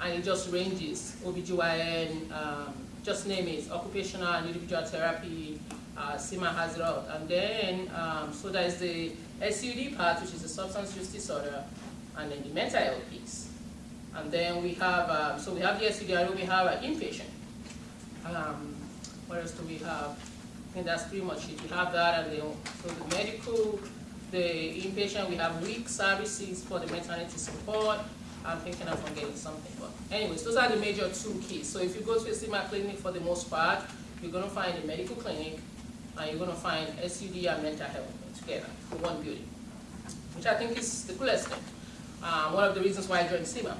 and it just ranges, OBGYN, um, just name it, occupational and individual therapy, uh, has it all. And then, um, so there's the SUD part, which is the substance use disorder, and then the mental health piece. And then we have, uh, so we have the SUD, we have an inpatient. Um, what else do we have? I think that's pretty much it. We have that, and then, so the medical, the inpatient, we have WIC services for the maternity support. I'm thinking of forgetting something, but anyways, those are the major two keys. So if you go to a Sea Mar clinic for the most part, you're gonna find a medical clinic, and you're gonna find SUD and mental health together in one building, which I think is the coolest thing. Uh, one of the reasons why I joined Sea Mar.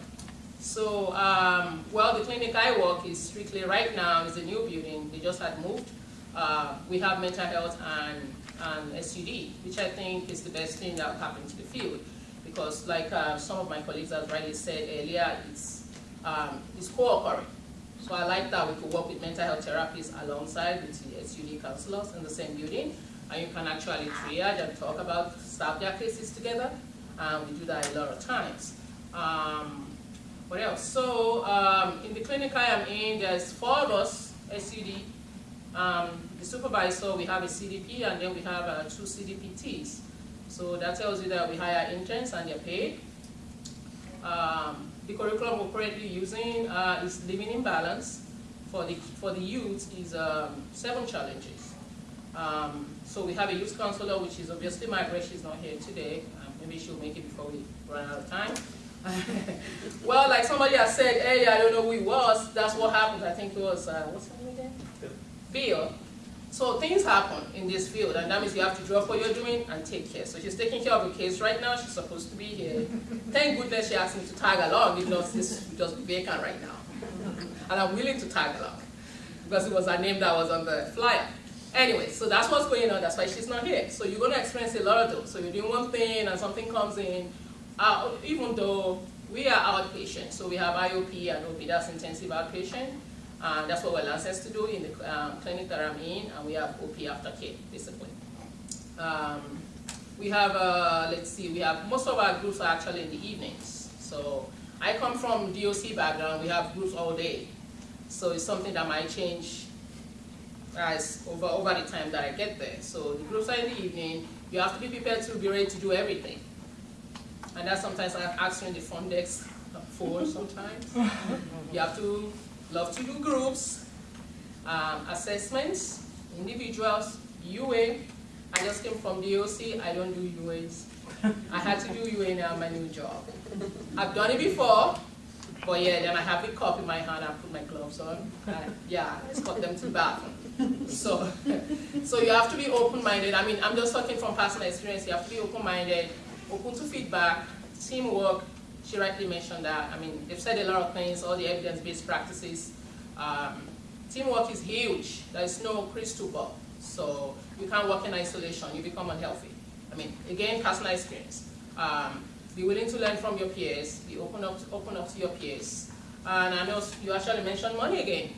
So, um, well, the clinic I work is strictly right now is a new building. They just had moved. Uh, we have mental health and, and SUD, which I think is the best thing that happened to the field. Because like uh, some of my colleagues have rightly said earlier, it's, um, it's co-occurring. So I like that we could work with mental health therapists alongside with the SUD counselors in the same building. And you can actually triage and talk about, start their cases together. And we do that a lot of times. Um, what else? So um, in the clinic I am in, there's four of us, SUD. Um, the supervisor, we have a CDP, and then we have uh, two CDPTs. So that tells you that we hire interns and they're paid. Um, the curriculum we're currently using uh, is Living in Balance. For the, for the youth is um, seven challenges. Um, so we have a youth counselor, which is obviously Margaret, she's not here today. Um, maybe she'll make it before we run out of time. well, like somebody has said earlier, I don't know who it was, that's what happened. I think it was, uh, what's her name again? Bill. So things happen in this field, and that means you have to drop what you're doing and take care. So she's taking care of a case right now. She's supposed to be here. Thank goodness she asked me to tag along, if not, this would just be vacant right now. And I'm willing to tag along because it was her name that was on the flyer. Anyway, so that's what's going on. That's why she's not here. So you're going to experience a lot of those. So you're doing one thing and something comes in, uh, even though we are outpatient. So we have IOP and OP, that's intensive outpatient. And that's what we're licensed to do in the um, clinic that I'm in, and we have OP aftercare, basically. Um, we have, uh, let's see, we have, most of our groups are actually in the evenings. So I come from DOC background, we have groups all day. So it's something that might change as over, over the time that I get there. So the groups are in the evening, you have to be prepared to be ready to do everything. And that's sometimes I ask you in the front desk for sometimes. You have to love to do groups, um, assessments, individuals, UA. I just came from DOC, I don't do UAs. I had to do UA now, my new job. I've done it before, but yeah, then I have the cup in my hand, I put my gloves on. and yeah, I escort them to the bathroom. So, so you have to be open-minded. I mean, I'm just talking from personal experience. You have to be open-minded, open to feedback, teamwork. She rightly mentioned that. I mean, they've said a lot of things, all the evidence-based practices. Um, teamwork is huge. There is no crystal ball. So you can't work in isolation. You become unhealthy. I mean, again, personal experience. Um, be willing to learn from your peers. Be open up, open up to your peers. And I know you actually mentioned money again.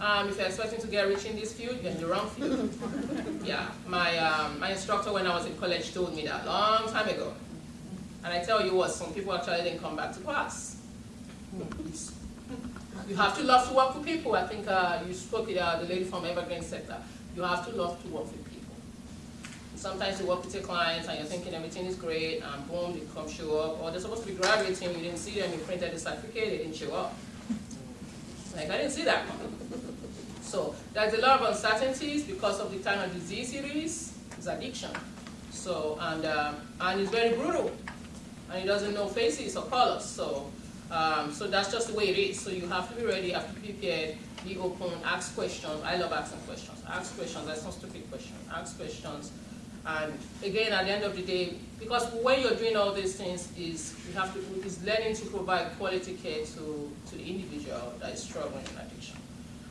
Um, if you're expecting to get rich in this field, you're in the wrong field. yeah, my, um, my instructor when I was in college told me that a long time ago. And I tell you what, some people actually didn't come back to class. You have to love to work with people. I think uh, you spoke with uh, the lady from Evergreen sector. You have to love to work with people. Sometimes you work with your clients and you're thinking everything is great, and boom, they come show up. Or they're supposed to be graduating, you didn't see them, you printed the certificate, they didn't show up. Like, I didn't see that one. So there's a lot of uncertainties because of the kind of disease it is. It's addiction. So, and, um, and it's very brutal. And it doesn't know faces or colors. So, um, so that's just the way it is. So you have to be ready, you have to be prepared, be open, ask questions. I love asking questions. Ask questions, that's not stupid questions. Ask questions. And again, at the end of the day, because when you're doing all these things, is you have to is learning to provide quality care to, to the individual that is struggling in addiction.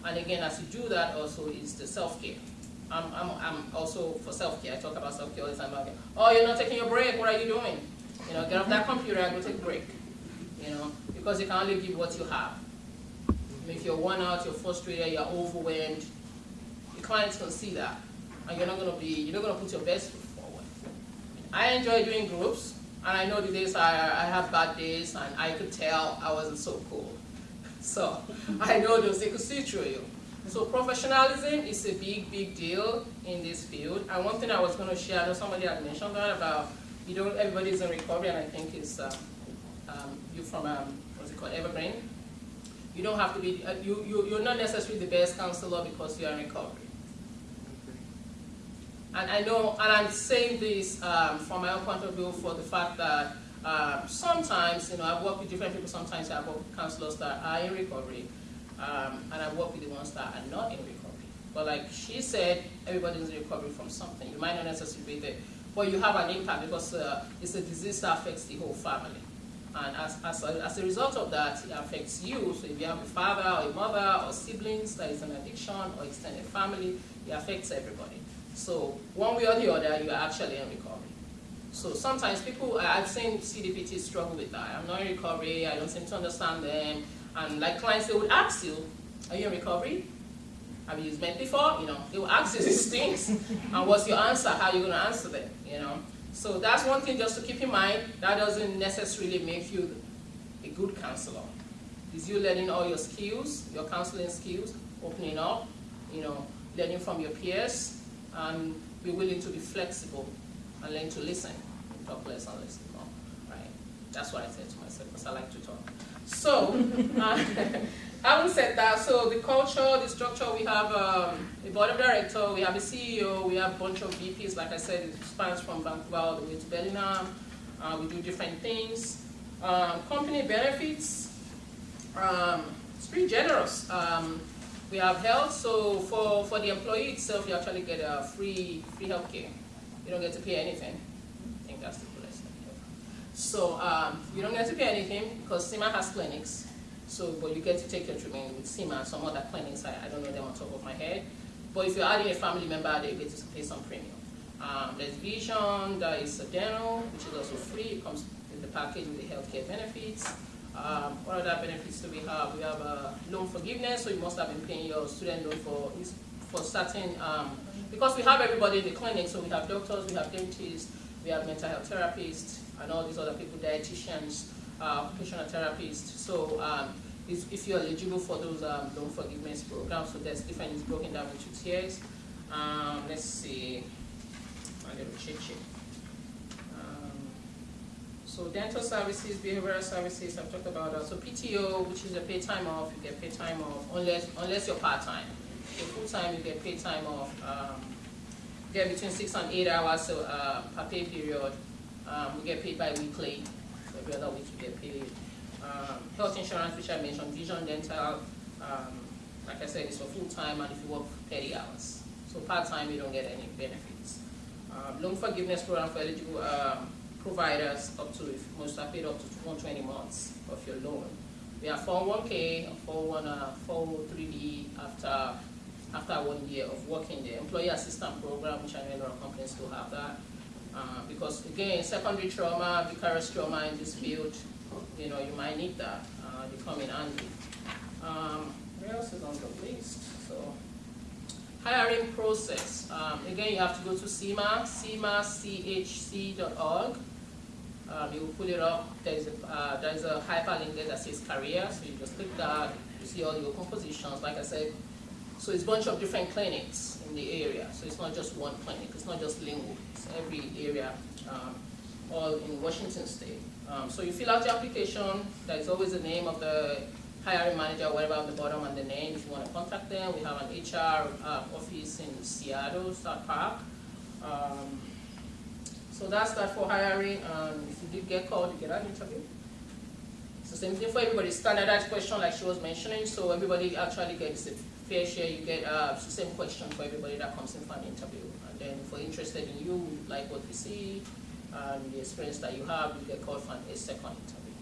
And again, as you do that, also is the self-care. I'm, I'm, I'm also for self-care. I talk about self-care all the time. Oh, you're not taking your break. What are you doing? You know, get off that computer and go take a break. You know, because you can only give what you have. If you're worn out, you're frustrated, you're overwhelmed, your clients can see that, and you're not going to be, you're not to put your best foot forward. I enjoy doing groups, and I know the days I, I have bad days, and I could tell I wasn't so cool. So I know those, they could see through you. So professionalism is a big, big deal in this field. And one thing I was going to share, I know somebody had mentioned that about, you know, everybody's in recovery, and I think it's uh, um, you from, um, what's it called, Evergreen. You don't have to be, uh, you, you, you're not necessarily the best counselor because you're in recovery. And I know, and I'm saying this um, from my own point of view for the fact that um, sometimes, you know, I've worked with different people, sometimes I've worked with counselors that are in recovery, um, and I've worked with the ones that are not in recovery. But like she said, everybody's in recovery from something. You might not necessarily be there, but you have an impact because uh, it's a disease that affects the whole family. And as, as, a, as a result of that, it affects you. So if you have a father or a mother or siblings that is an addiction or extended family, it affects everybody. So one way or the other, you are actually in recovery. So sometimes people, I've seen CDPT struggle with that. I'm not in recovery, I don't seem to understand them. And like clients, they would ask you, Are you in recovery? Have you meth before? You know, they will ask you these things. and what's your answer? How are you going to answer them? You know? So that's one thing just to keep in mind. That doesn't necessarily make you a good counselor. Is you learning all your skills, your counseling skills, opening up, you know, learning from your peers, and be willing to be flexible and learn to listen. Talk less and listen more, right? That's what I said to myself, because I like to talk. So, uh, having said that, so the culture, the structure, we have um, a board of director, we have a CEO, we have a bunch of VPs, like I said, it spans from Vancouver all the way to Bellingham. Uh, we do different things. Um, company benefits, um, it's pretty generous. Um, we have health, so for, for the employee itself, you actually get a free free health care. You don't get to pay anything. I think that's the thing. So um, you don't get to pay anything because Sea Mar has clinics. So, but you get to take your treatment with Sea Mar and some other clinics. I, I don't know them on top of my head. But if you're adding a family member, they get to pay some premium. Um, there's vision, there is a dental, which is also free. It comes in the package with the healthcare benefits. Um, what other benefits do we have? We have a loan forgiveness, so you must have been paying your student loan for for certain, um, because we have everybody in the clinic, so we have doctors, we have dentists, we have mental health therapists, and all these other people, dietitians, uh, occupational therapists. So um, if, you're eligible for those um, loan forgiveness programs, so there's different, it's broken down into tiers. Um, let's see, my little sheet. Um, so dental services, behavioral services, I've talked about that. So PTO, which is a paid time off, you get paid time off, unless, unless you're part-time. If full-time, you get paid time off. Um, you get between six and eight hours so, uh, per pay period. Um, we get paid bi-weekly, other week you get paid. Um, health insurance, which I mentioned, vision, dental, um, like I said, it's for full-time and if you work 30 hours. So part-time, you don't get any benefits. Um, loan forgiveness program for eligible um, providers up to, if most are paid up to 120 months of your loan. We have 401k, 401, uh, 403b after, after one year of working there. Employee assistance program, which I know a lot of companies still have that. Uh, because again, secondary trauma, vicarious trauma in this field, you know, you might need that. Uh, they come in handy. Um, what else is on the list? So, hiring process. Um, again, you have to go to SEMA, seamarchc.org. Um, you will pull it up. There's a, uh, there's a hyperlink there that says career, so you just click that. You see all your open positions. Like I said, so it's a bunch of different clinics in the area. So it's not just one clinic. It's not just Lynnwood. It's every area, um, all in Washington State. Um, so you fill out your application. There is always the name of the hiring manager, whatever on the bottom, and the name. If you want to contact them, we have an HR uh, office in Seattle, South Park. Um, so that's that for hiring. Um, if you did get called, you get an interview. The same thing for everybody. Standardized question, like she was mentioning. So everybody actually gets a fair share. You get uh, same question for everybody that comes in for an interview. And then if we're interested in you, like what we see, and the experience that you have, you get called for a second interview.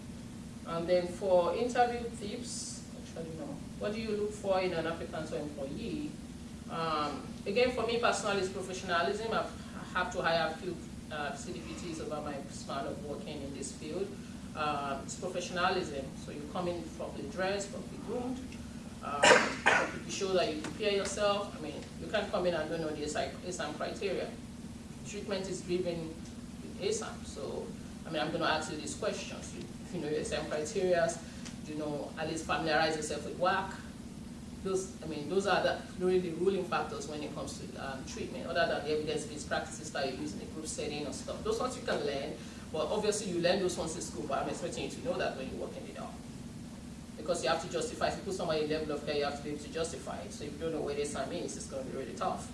And then for interview tips, actually no, what do you look for in an applicant or employee? Um, again, for me personally, it's professionalism. I've, I have to hire a few uh, CDPTs over my span of working in this field. Um, it's professionalism, so you come in properly dressed, properly groomed. Um, you show that you prepare yourself. I mean, you can't come in and don't know the ASAM criteria. Treatment is driven with ASAM, so I mean, I'm going to ask you these questions. If you know your ASAM criteria, you know, at least familiarize yourself with WAC. Those, I mean, those are the, really ruling factors when it comes to um, treatment, other than the evidence-based practices that you use in a group setting or stuff. Those ones you can learn, but obviously you learn those ones in school, but I'm expecting you to know that when you work in the door. Because you have to justify, if you put somebody in level of care, you have to be able to justify it. So if you don't know where this time is, it's going to be really tough.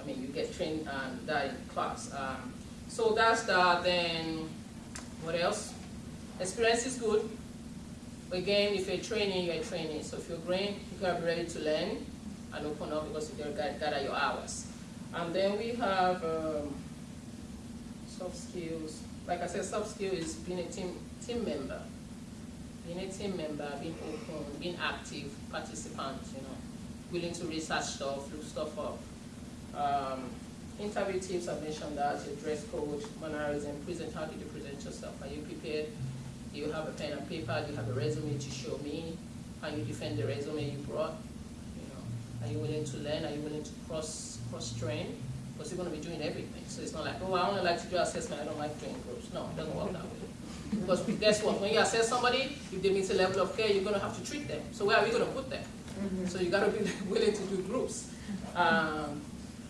I mean, you get trained um, that in class. Um, so that's that, then, what else? Experience is good. Again, if you're training, you're training. So if you're green, you gotta be ready to learn and open up because you gotta gather your hours. And then we have um, soft skills. Like I said, soft skill is being a team team member. Being a team member, being open, being active, participant, you know, willing to research stuff, look stuff up. Um, interview tips, I mentioned that, your dress code, mannerism, present, how did you present yourself? Are you prepared? Do you have a pen and paper? Do you have a resume to show me? Can you defend the resume you brought? You know, are you willing to learn? Are you willing to cross, cross-train? Because you're gonna be doing everything. So it's not like, oh, I only like to do assessment, I don't like doing groups. No, it doesn't work that way. Because guess what, when you assess somebody, if they meet a level of care, you're gonna have to treat them. So where are we gonna put them? So you gotta be willing to do groups. Um,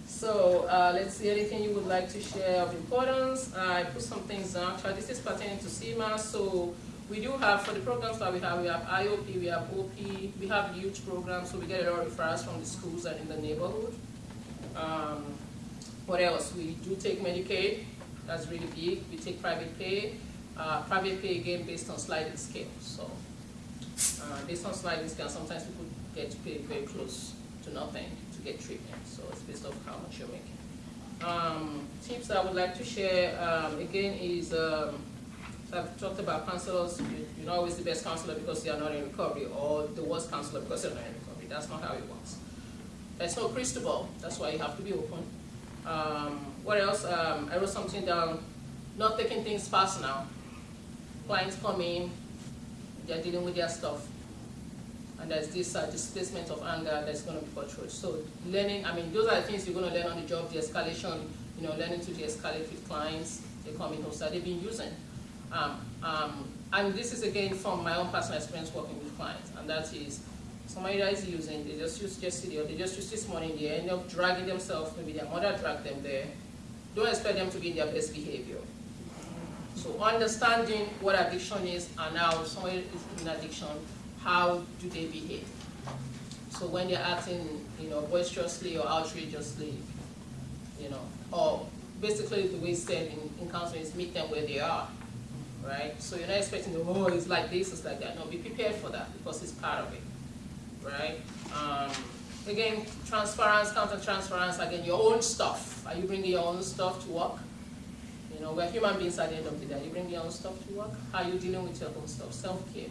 so, uh, let's see, anything you would like to share of importance? I put some things down, actually, this is pertaining to Sea Mar, so we do have, for the programs that we have, we have IOP, we have OP, we have youth programs, so we get a lot of referrals from the schools and in the neighborhood. Um, what else? We do take Medicaid, that's really big, we take private pay, uh, private pay again based on sliding scale, so. Uh, based on sliding scale, sometimes people get paid very close to nothing to get treatment, so it's based off how much you're making. Um, tips I would like to share, um, again, is, um, so I've talked about counselors, you- you're not always the best counselor because you are not in recovery, or the worst counselor because you're not in recovery, that's not how it works. There's no crystal ball, that's why you have to be open. Um, what else, um, I wrote something down, not taking things personal. Clients come in, they're dealing with their stuff, and there's this uh, displacement of anger that's going to be portrayed. So learning, I mean, those are the things you're going to learn on the job, the escalation, you know, learning to de-escalate with clients, they come in hostile, they've been using. Um, um, and this is again from my own personal experience working with clients, and that is, somebody that is using, they just use yesterday, or they just use this morning, they end up dragging themselves, maybe their mother dragged them there. Don't expect them to be in their best behavior. So understanding what addiction is and how someone is in addiction, how do they behave? So when they're acting, you know, boisterously or outrageously, you know, or basically the way said in, in counseling is meet them where they are, right? So you're not expecting, oh, it's like this, it's like that. No, be prepared for that because it's part of it, right? Um, again, transference, counter-transference, again, your own stuff. Are you bringing your own stuff to work? You know, we're human beings at the end of the day. You bring your own stuff to work. How are you dealing with your own stuff? Self-care,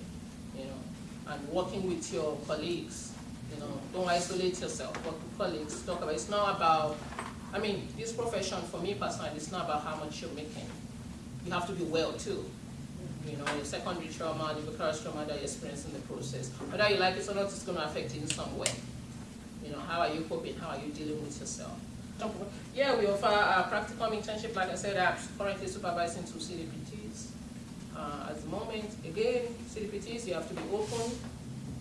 you know, and working with your colleagues. You know, don't isolate yourself. Work with colleagues. Talk about. It's not about. I mean, this profession for me personally, it's not about how much you're making. You have to be well too. You know, your secondary trauma, the vicarious trauma that you experience in the process. Whether you like it or not, it's going to affect you in some way. You know, how are you coping? How are you dealing with yourself? Yeah, we offer a practical internship, like I said, I'm currently supervising two CDPTs. Uh, at the moment, again, CDPTs, you have to be open,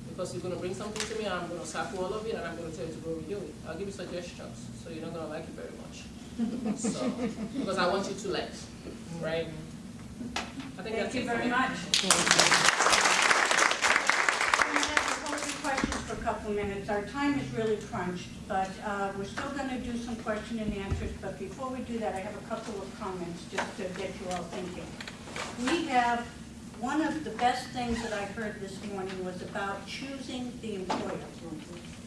because you're gonna bring something to me, and I'm gonna sample all of it, and I'm gonna tell you to go redo it. I'll give you suggestions, so you're not gonna like it very much. So, because I want you to learn, right? I think that's Thank you it very me. much. Questions for a couple of minutes. Our time is really crunched, but uh, we're still going to do some question and answers. But before we do that, I have a couple of comments just to get you all thinking. We have, one of the best things that I heard this morning was about choosing the employer.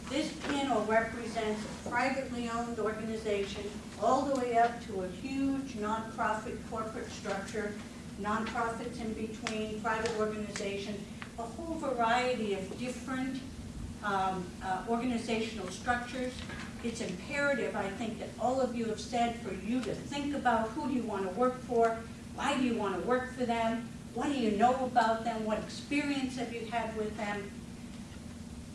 This panel represents a privately owned organization all the way up to a huge nonprofit corporate structure, nonprofits in between, private organizations, a whole variety of different um, uh, organizational structures. It's imperative, I think, that all of you have said for you to think about who do you want to work for, why do you want to work for them, what do you know about them, what experience have you had with them,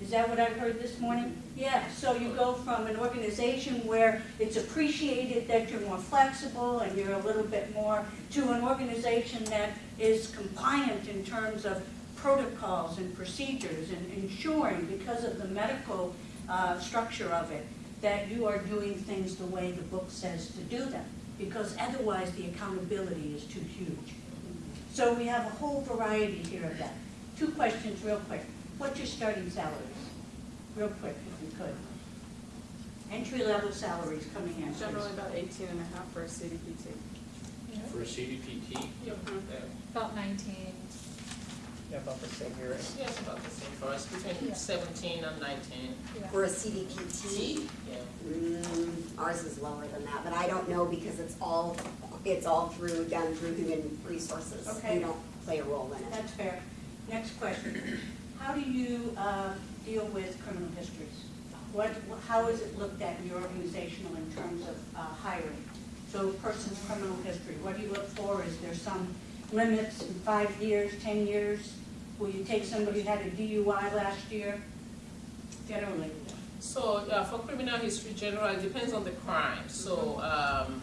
is that what I heard this morning? Yeah, so you go from an organization where it's appreciated that you're more flexible and you're a little bit more, to an organization that is compliant in terms of protocols and procedures and ensuring because of the medical uh, structure of it that you are doing things the way the book says to do them because otherwise the accountability is too huge. So we have a whole variety here of that. Two questions real quick. What's your starting salaries? Real quick, if you could. Entry-level salaries coming in. Generally about 18 and a half for a CDPT. Yeah. For a CDPT? About 19 about the same here. yeah, it's about the same for us, between Yeah. seventeen and nineteen, Yeah. For a CDPT, yeah. mm, ours is lower than that, but I don't know because it's all, it's all through, done through human resources. Okay. We don't play a role in it. That's fair. Next question. How do you uh, deal with criminal histories? What, how is it looked at in your organizational in terms of uh, hiring? So a person's criminal history, what do you look for? Is there some limits in five years, 10 years? Will you take somebody who had a DUI last year? Generally. So, uh, for criminal history general, it depends on the crime, so, um,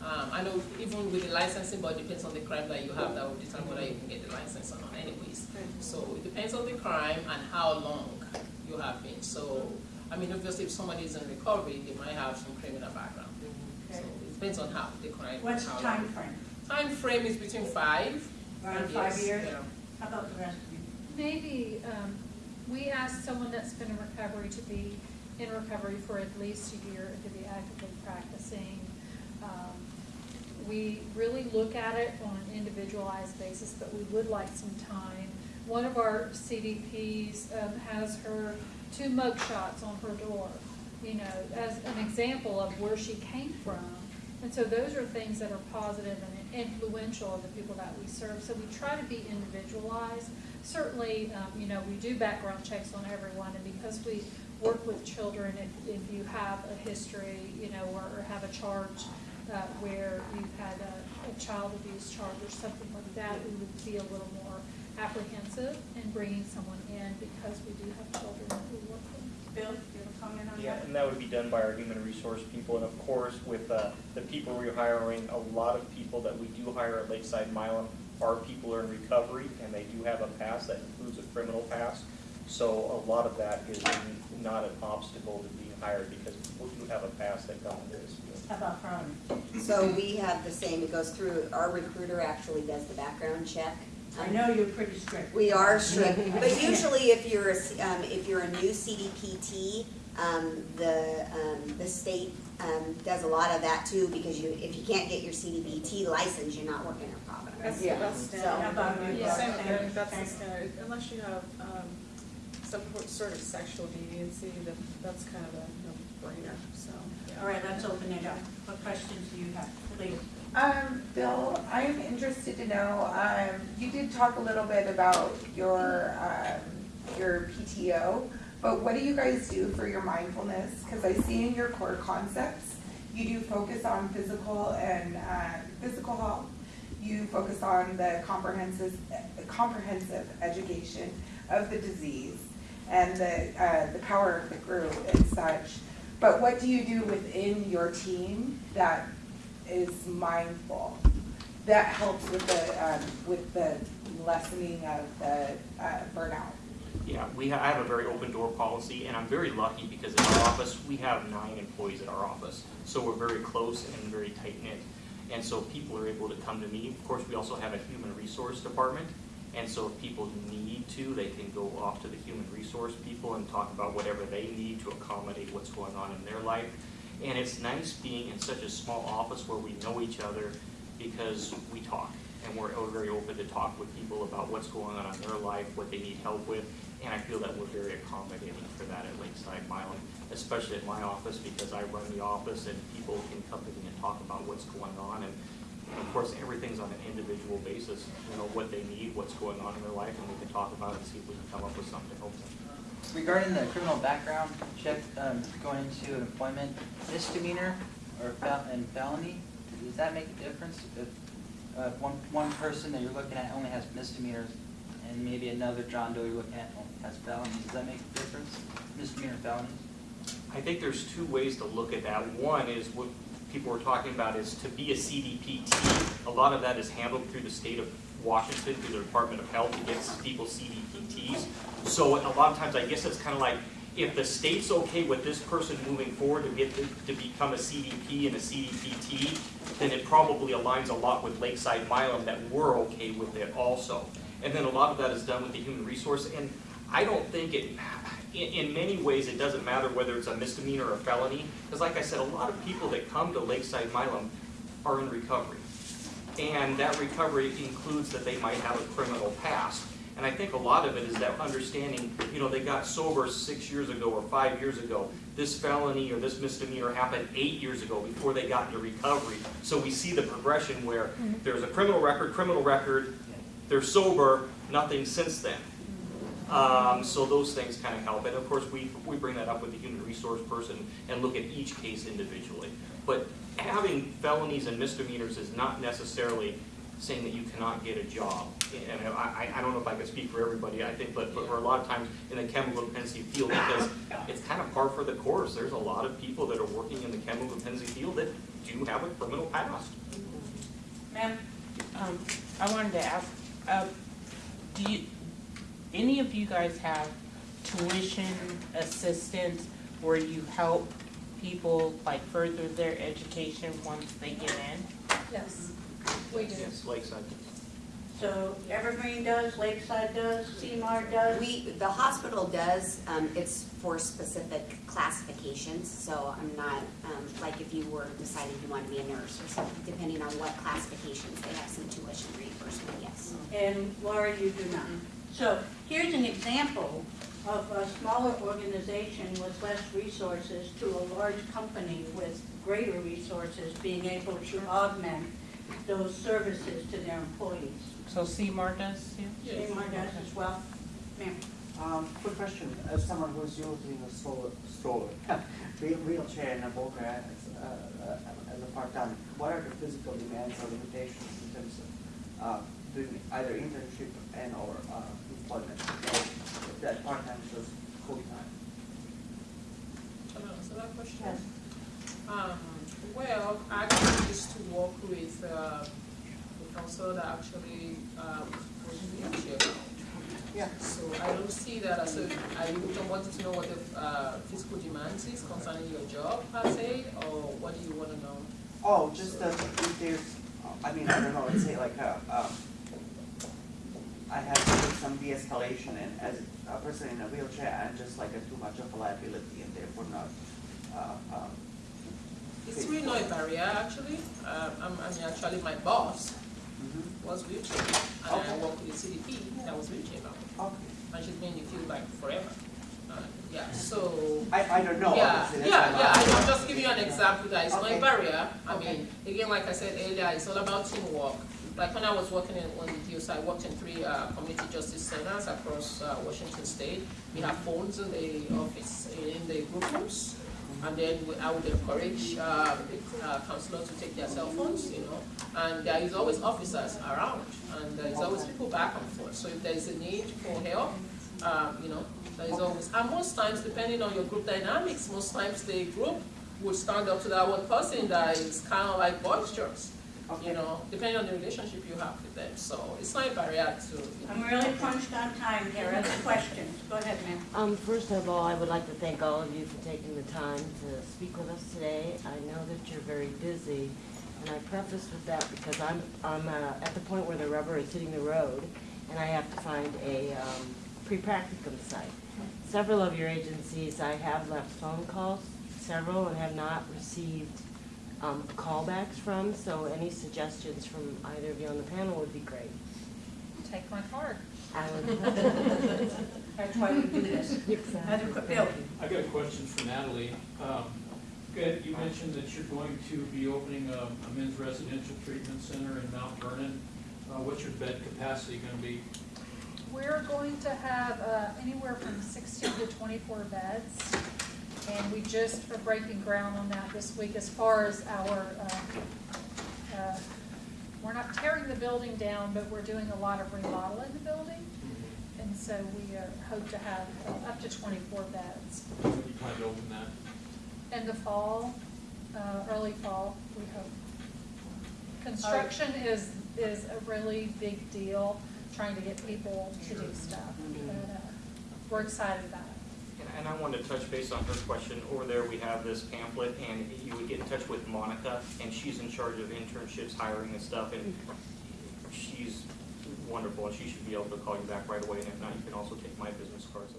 um, I know even with the licensing, but it depends on the crime that you have, that will determine whether you can get the license or not anyways. So it depends on the crime and how long you have been, so, I mean, obviously if somebody is in recovery, they might have some criminal background. So it depends on how, the crime. What's the time long. frame? Time frame is between five. Around and five years? yeah. How about the rest? Maybe, um, we ask someone that's been in recovery to be in recovery for at least a year and to be actively practicing. Um, We really look at it on an individualized basis, but we would like some time. One of our CDPs, um, has her two mug shots on her door, you know, as an example of where she came from. And so those are things that are positive and influential of the people that we serve. So we try to be individualized. Certainly, um, you know, we do background checks on everyone, and because we work with children, if, if you have a history, you know, or, or have a charge, uh, where you've had a, a child abuse charge or something like that, we would be a little more apprehensive in bringing someone in because we do have children that we work with. Bill, do you have a comment on Yeah, that? and that would be done by our human resource people, and of course, with uh, the people we're hiring, a lot of people that we do hire at Lakeside Milam are people are in recovery, and they do have a past, that includes a criminal past. So a lot of that is not an obstacle to being hired, because people do have a past that come into this. How about Carmen? So we have the same, it goes through, our recruiter actually does the background check. I know you're pretty strict. We are strict, but usually if you're, a c- um, if you're a new CDPT, um, the, um, the state, um, does a lot of that too, because you, if you can't get your CDPT license, you're not working in a Providence. That's, Yeah. that's So- standard. How about you? Yeah. Same Same- thing, that's the standard, unless you have, um, some sort of sexual deviancy, that, that's kind of a no-brainer, so. yeah. All right, let's open it up. What questions do you have? Please. Um, Bill, I'm interested to know, um, you did talk a little bit about your, um, your PTO, but what do you guys do for your mindfulness? Cause I see in your core concepts, you do focus on physical and, uh, physical health. You focus on the comprehensive, comprehensive education of the disease and the, uh, the power of the group and such. But what do you do within your team that is mindful? That helps with the, um, with the lessening of the, uh, burnout. Yeah, we, I have a very open door policy, and I'm very lucky because in our office, we have nine employees at our office. So we're very close and very tight knit. And so people are able to come to me. Of course, we also have a human resource department. And so if people need to, they can go off to the human resource people and talk about whatever they need to accommodate what's going on in their life. And it's nice being in such a small office where we know each other because we talk. And we're very open to talk with people about what's going on in their life, what they need help with. And I feel that we're very accommodating for that at Lakeside Milam, especially at my office because I run the office and people can come to me and talk about what's going on. And of course, everything's on an individual basis, you know, what they need, what's going on in their life, and we can talk about it and see if we can come up with something to help them. Regarding the criminal background check, um, going into employment misdemeanor or fel- and felony, does that make a difference? If, uh, one, one person that you're looking at only has misdemeanors and maybe another John Doe you're looking at has felonies, does that make a difference? Misdemeanor felonies? I think there's two ways to look at that. One is what people were talking about is to be a CDPT. A lot of that is handled through the state of Washington, through the Department of Health, to get people CDPTs. So a lot of times, I guess it's kind of like, if the state's okay with this person moving forward to get, to to become a CDP and a CDPT, then it probably aligns a lot with Lakeside Milam that we're okay with it also. And then a lot of that is done with the human resource, and I don't think it, in, in many ways, it doesn't matter whether it's a misdemeanor or a felony, because like I said, a lot of people that come to Lakeside Milam are in recovery. And that recovery includes that they might have a criminal past. And I think a lot of it is that understanding, you know, they got sober six years ago or five years ago. This felony or this misdemeanor happened eight years ago before they got into recovery. So we see the progression where mm-hmm. there's a criminal record, criminal record, they're sober, nothing since then. Um, so those things kind of help, and of course, we, we bring that up with the human resource person and look at each case individually. But having felonies and misdemeanors is not necessarily saying that you cannot get a job. And I, I, don't know if I can speak for everybody, I think, but, but for a lot of times in the chemical dependency field, because it's kind of par for the course. There's a lot of people that are working in the chemical dependency field that do have a criminal past. Ma'am? Um, I wanted to ask, uh, do you, any of you guys have tuition assistance where you help people like further their education once they get in? Yes, we do. Yes, Lakeside. So Evergreen does, Lakeside does, Sea Mar does? We, the hospital does, um, it's for specific classifications, so I'm not, um, like if you were deciding you want to be a nurse or something, depending on what classifications, they have some tuition reimbursement, yes. and Laura, you do not. So here's an example of a smaller organization with less resources to a large company with greater resources being able to augment those services to their employees. So Sea Mar does too? Sea Mar does as well. Ma'am? Um, quick question, as someone who's using a stroller, stroller, wheel- wheelchair and a walker as, uh, uh, as a part-time, what are the physical demands or limitations in terms of, uh, doing either internship and or, uh, employment? If That part-time is full-time. Can I that question? Yes. Um, well, I actually used to work with, uh, the counselor that actually, um, was in wheelchair. Yeah. So I don't see that as a, I don't want to know what the, uh, physical demands is concerning your job per se, or what do you wanna know? Oh, just that if there's, I mean, I don't know, let's say like, uh, um, I have to do some de-escalation and as a person in a wheelchair, I'm just like a too much of a liability and therefore not, uh, um, It's really not a barrier, actually. Um, I'm, I mean, actually, my boss mhm. was wheelchair, and I Okay. worked with the CDP that was wheelchair now, okay. and she's been in the field like forever. Uh, yeah, so. I, I don't know, Yeah, yeah, yeah, I'm I'm just giving you an example that it's not a barrier. I Okay. mean, again, like I said earlier, it's all about teamwork. Like when I was working in, on the DOS, I worked in three, uh, community justice centers across, uh, Washington State. We have phones in the office, in the group rooms. And then we- I would encourage, uh, the, uh, counselors to take their cell phones, you know. And there is always officers around, and there is always people back and forth. So if there is a need for help, um, you know, there is always, and most times, depending on your group dynamics, most times the group would stand up to that one person that is kind of like boisterous, you know, depending on the relationship you have with them. So it's not a barrier to. I'm really punched on time here. Other questions? Go ahead, ma'am. Um, first of all, I would like to thank all of you for taking the time to speak with us today. I know that you're very busy, and I preface with that because I'm, I'm uh, at the point where the rubber is hitting the road, and I have to find a um, pre-practicum site. Several of your agencies, I have left phone calls, several, and have not received um, callbacks from, so any suggestions from either of you on the panel would be great. Take my card. I would. That's why we do this. Other, Bill? I got a question for Natalie. Um, Good, you mentioned that you're going to be opening a a men's residential treatment center in Mount Vernon. Uh, What's your bed capacity gonna be? We're going to have uh, anywhere from sixteen to twenty-four beds. And we just are breaking ground on that this week as far as our, uh, uh, we're not tearing the building down, but we're doing a lot of remodeling the building. And so we uh, hope to have uh, up to twenty-four beds. You plan to open that? In the fall, uh, early fall, we hope. Construction is, is a really big deal, trying to get people to do stuff. But, uh, We're excited about it. And- I wanted to touch base on her question. Over there, we have this pamphlet, and you would get in touch with Monica, and she's in charge of internships, hiring and stuff, and she's wonderful, and she should be able to call you back right away, and if not, you can also take my business cards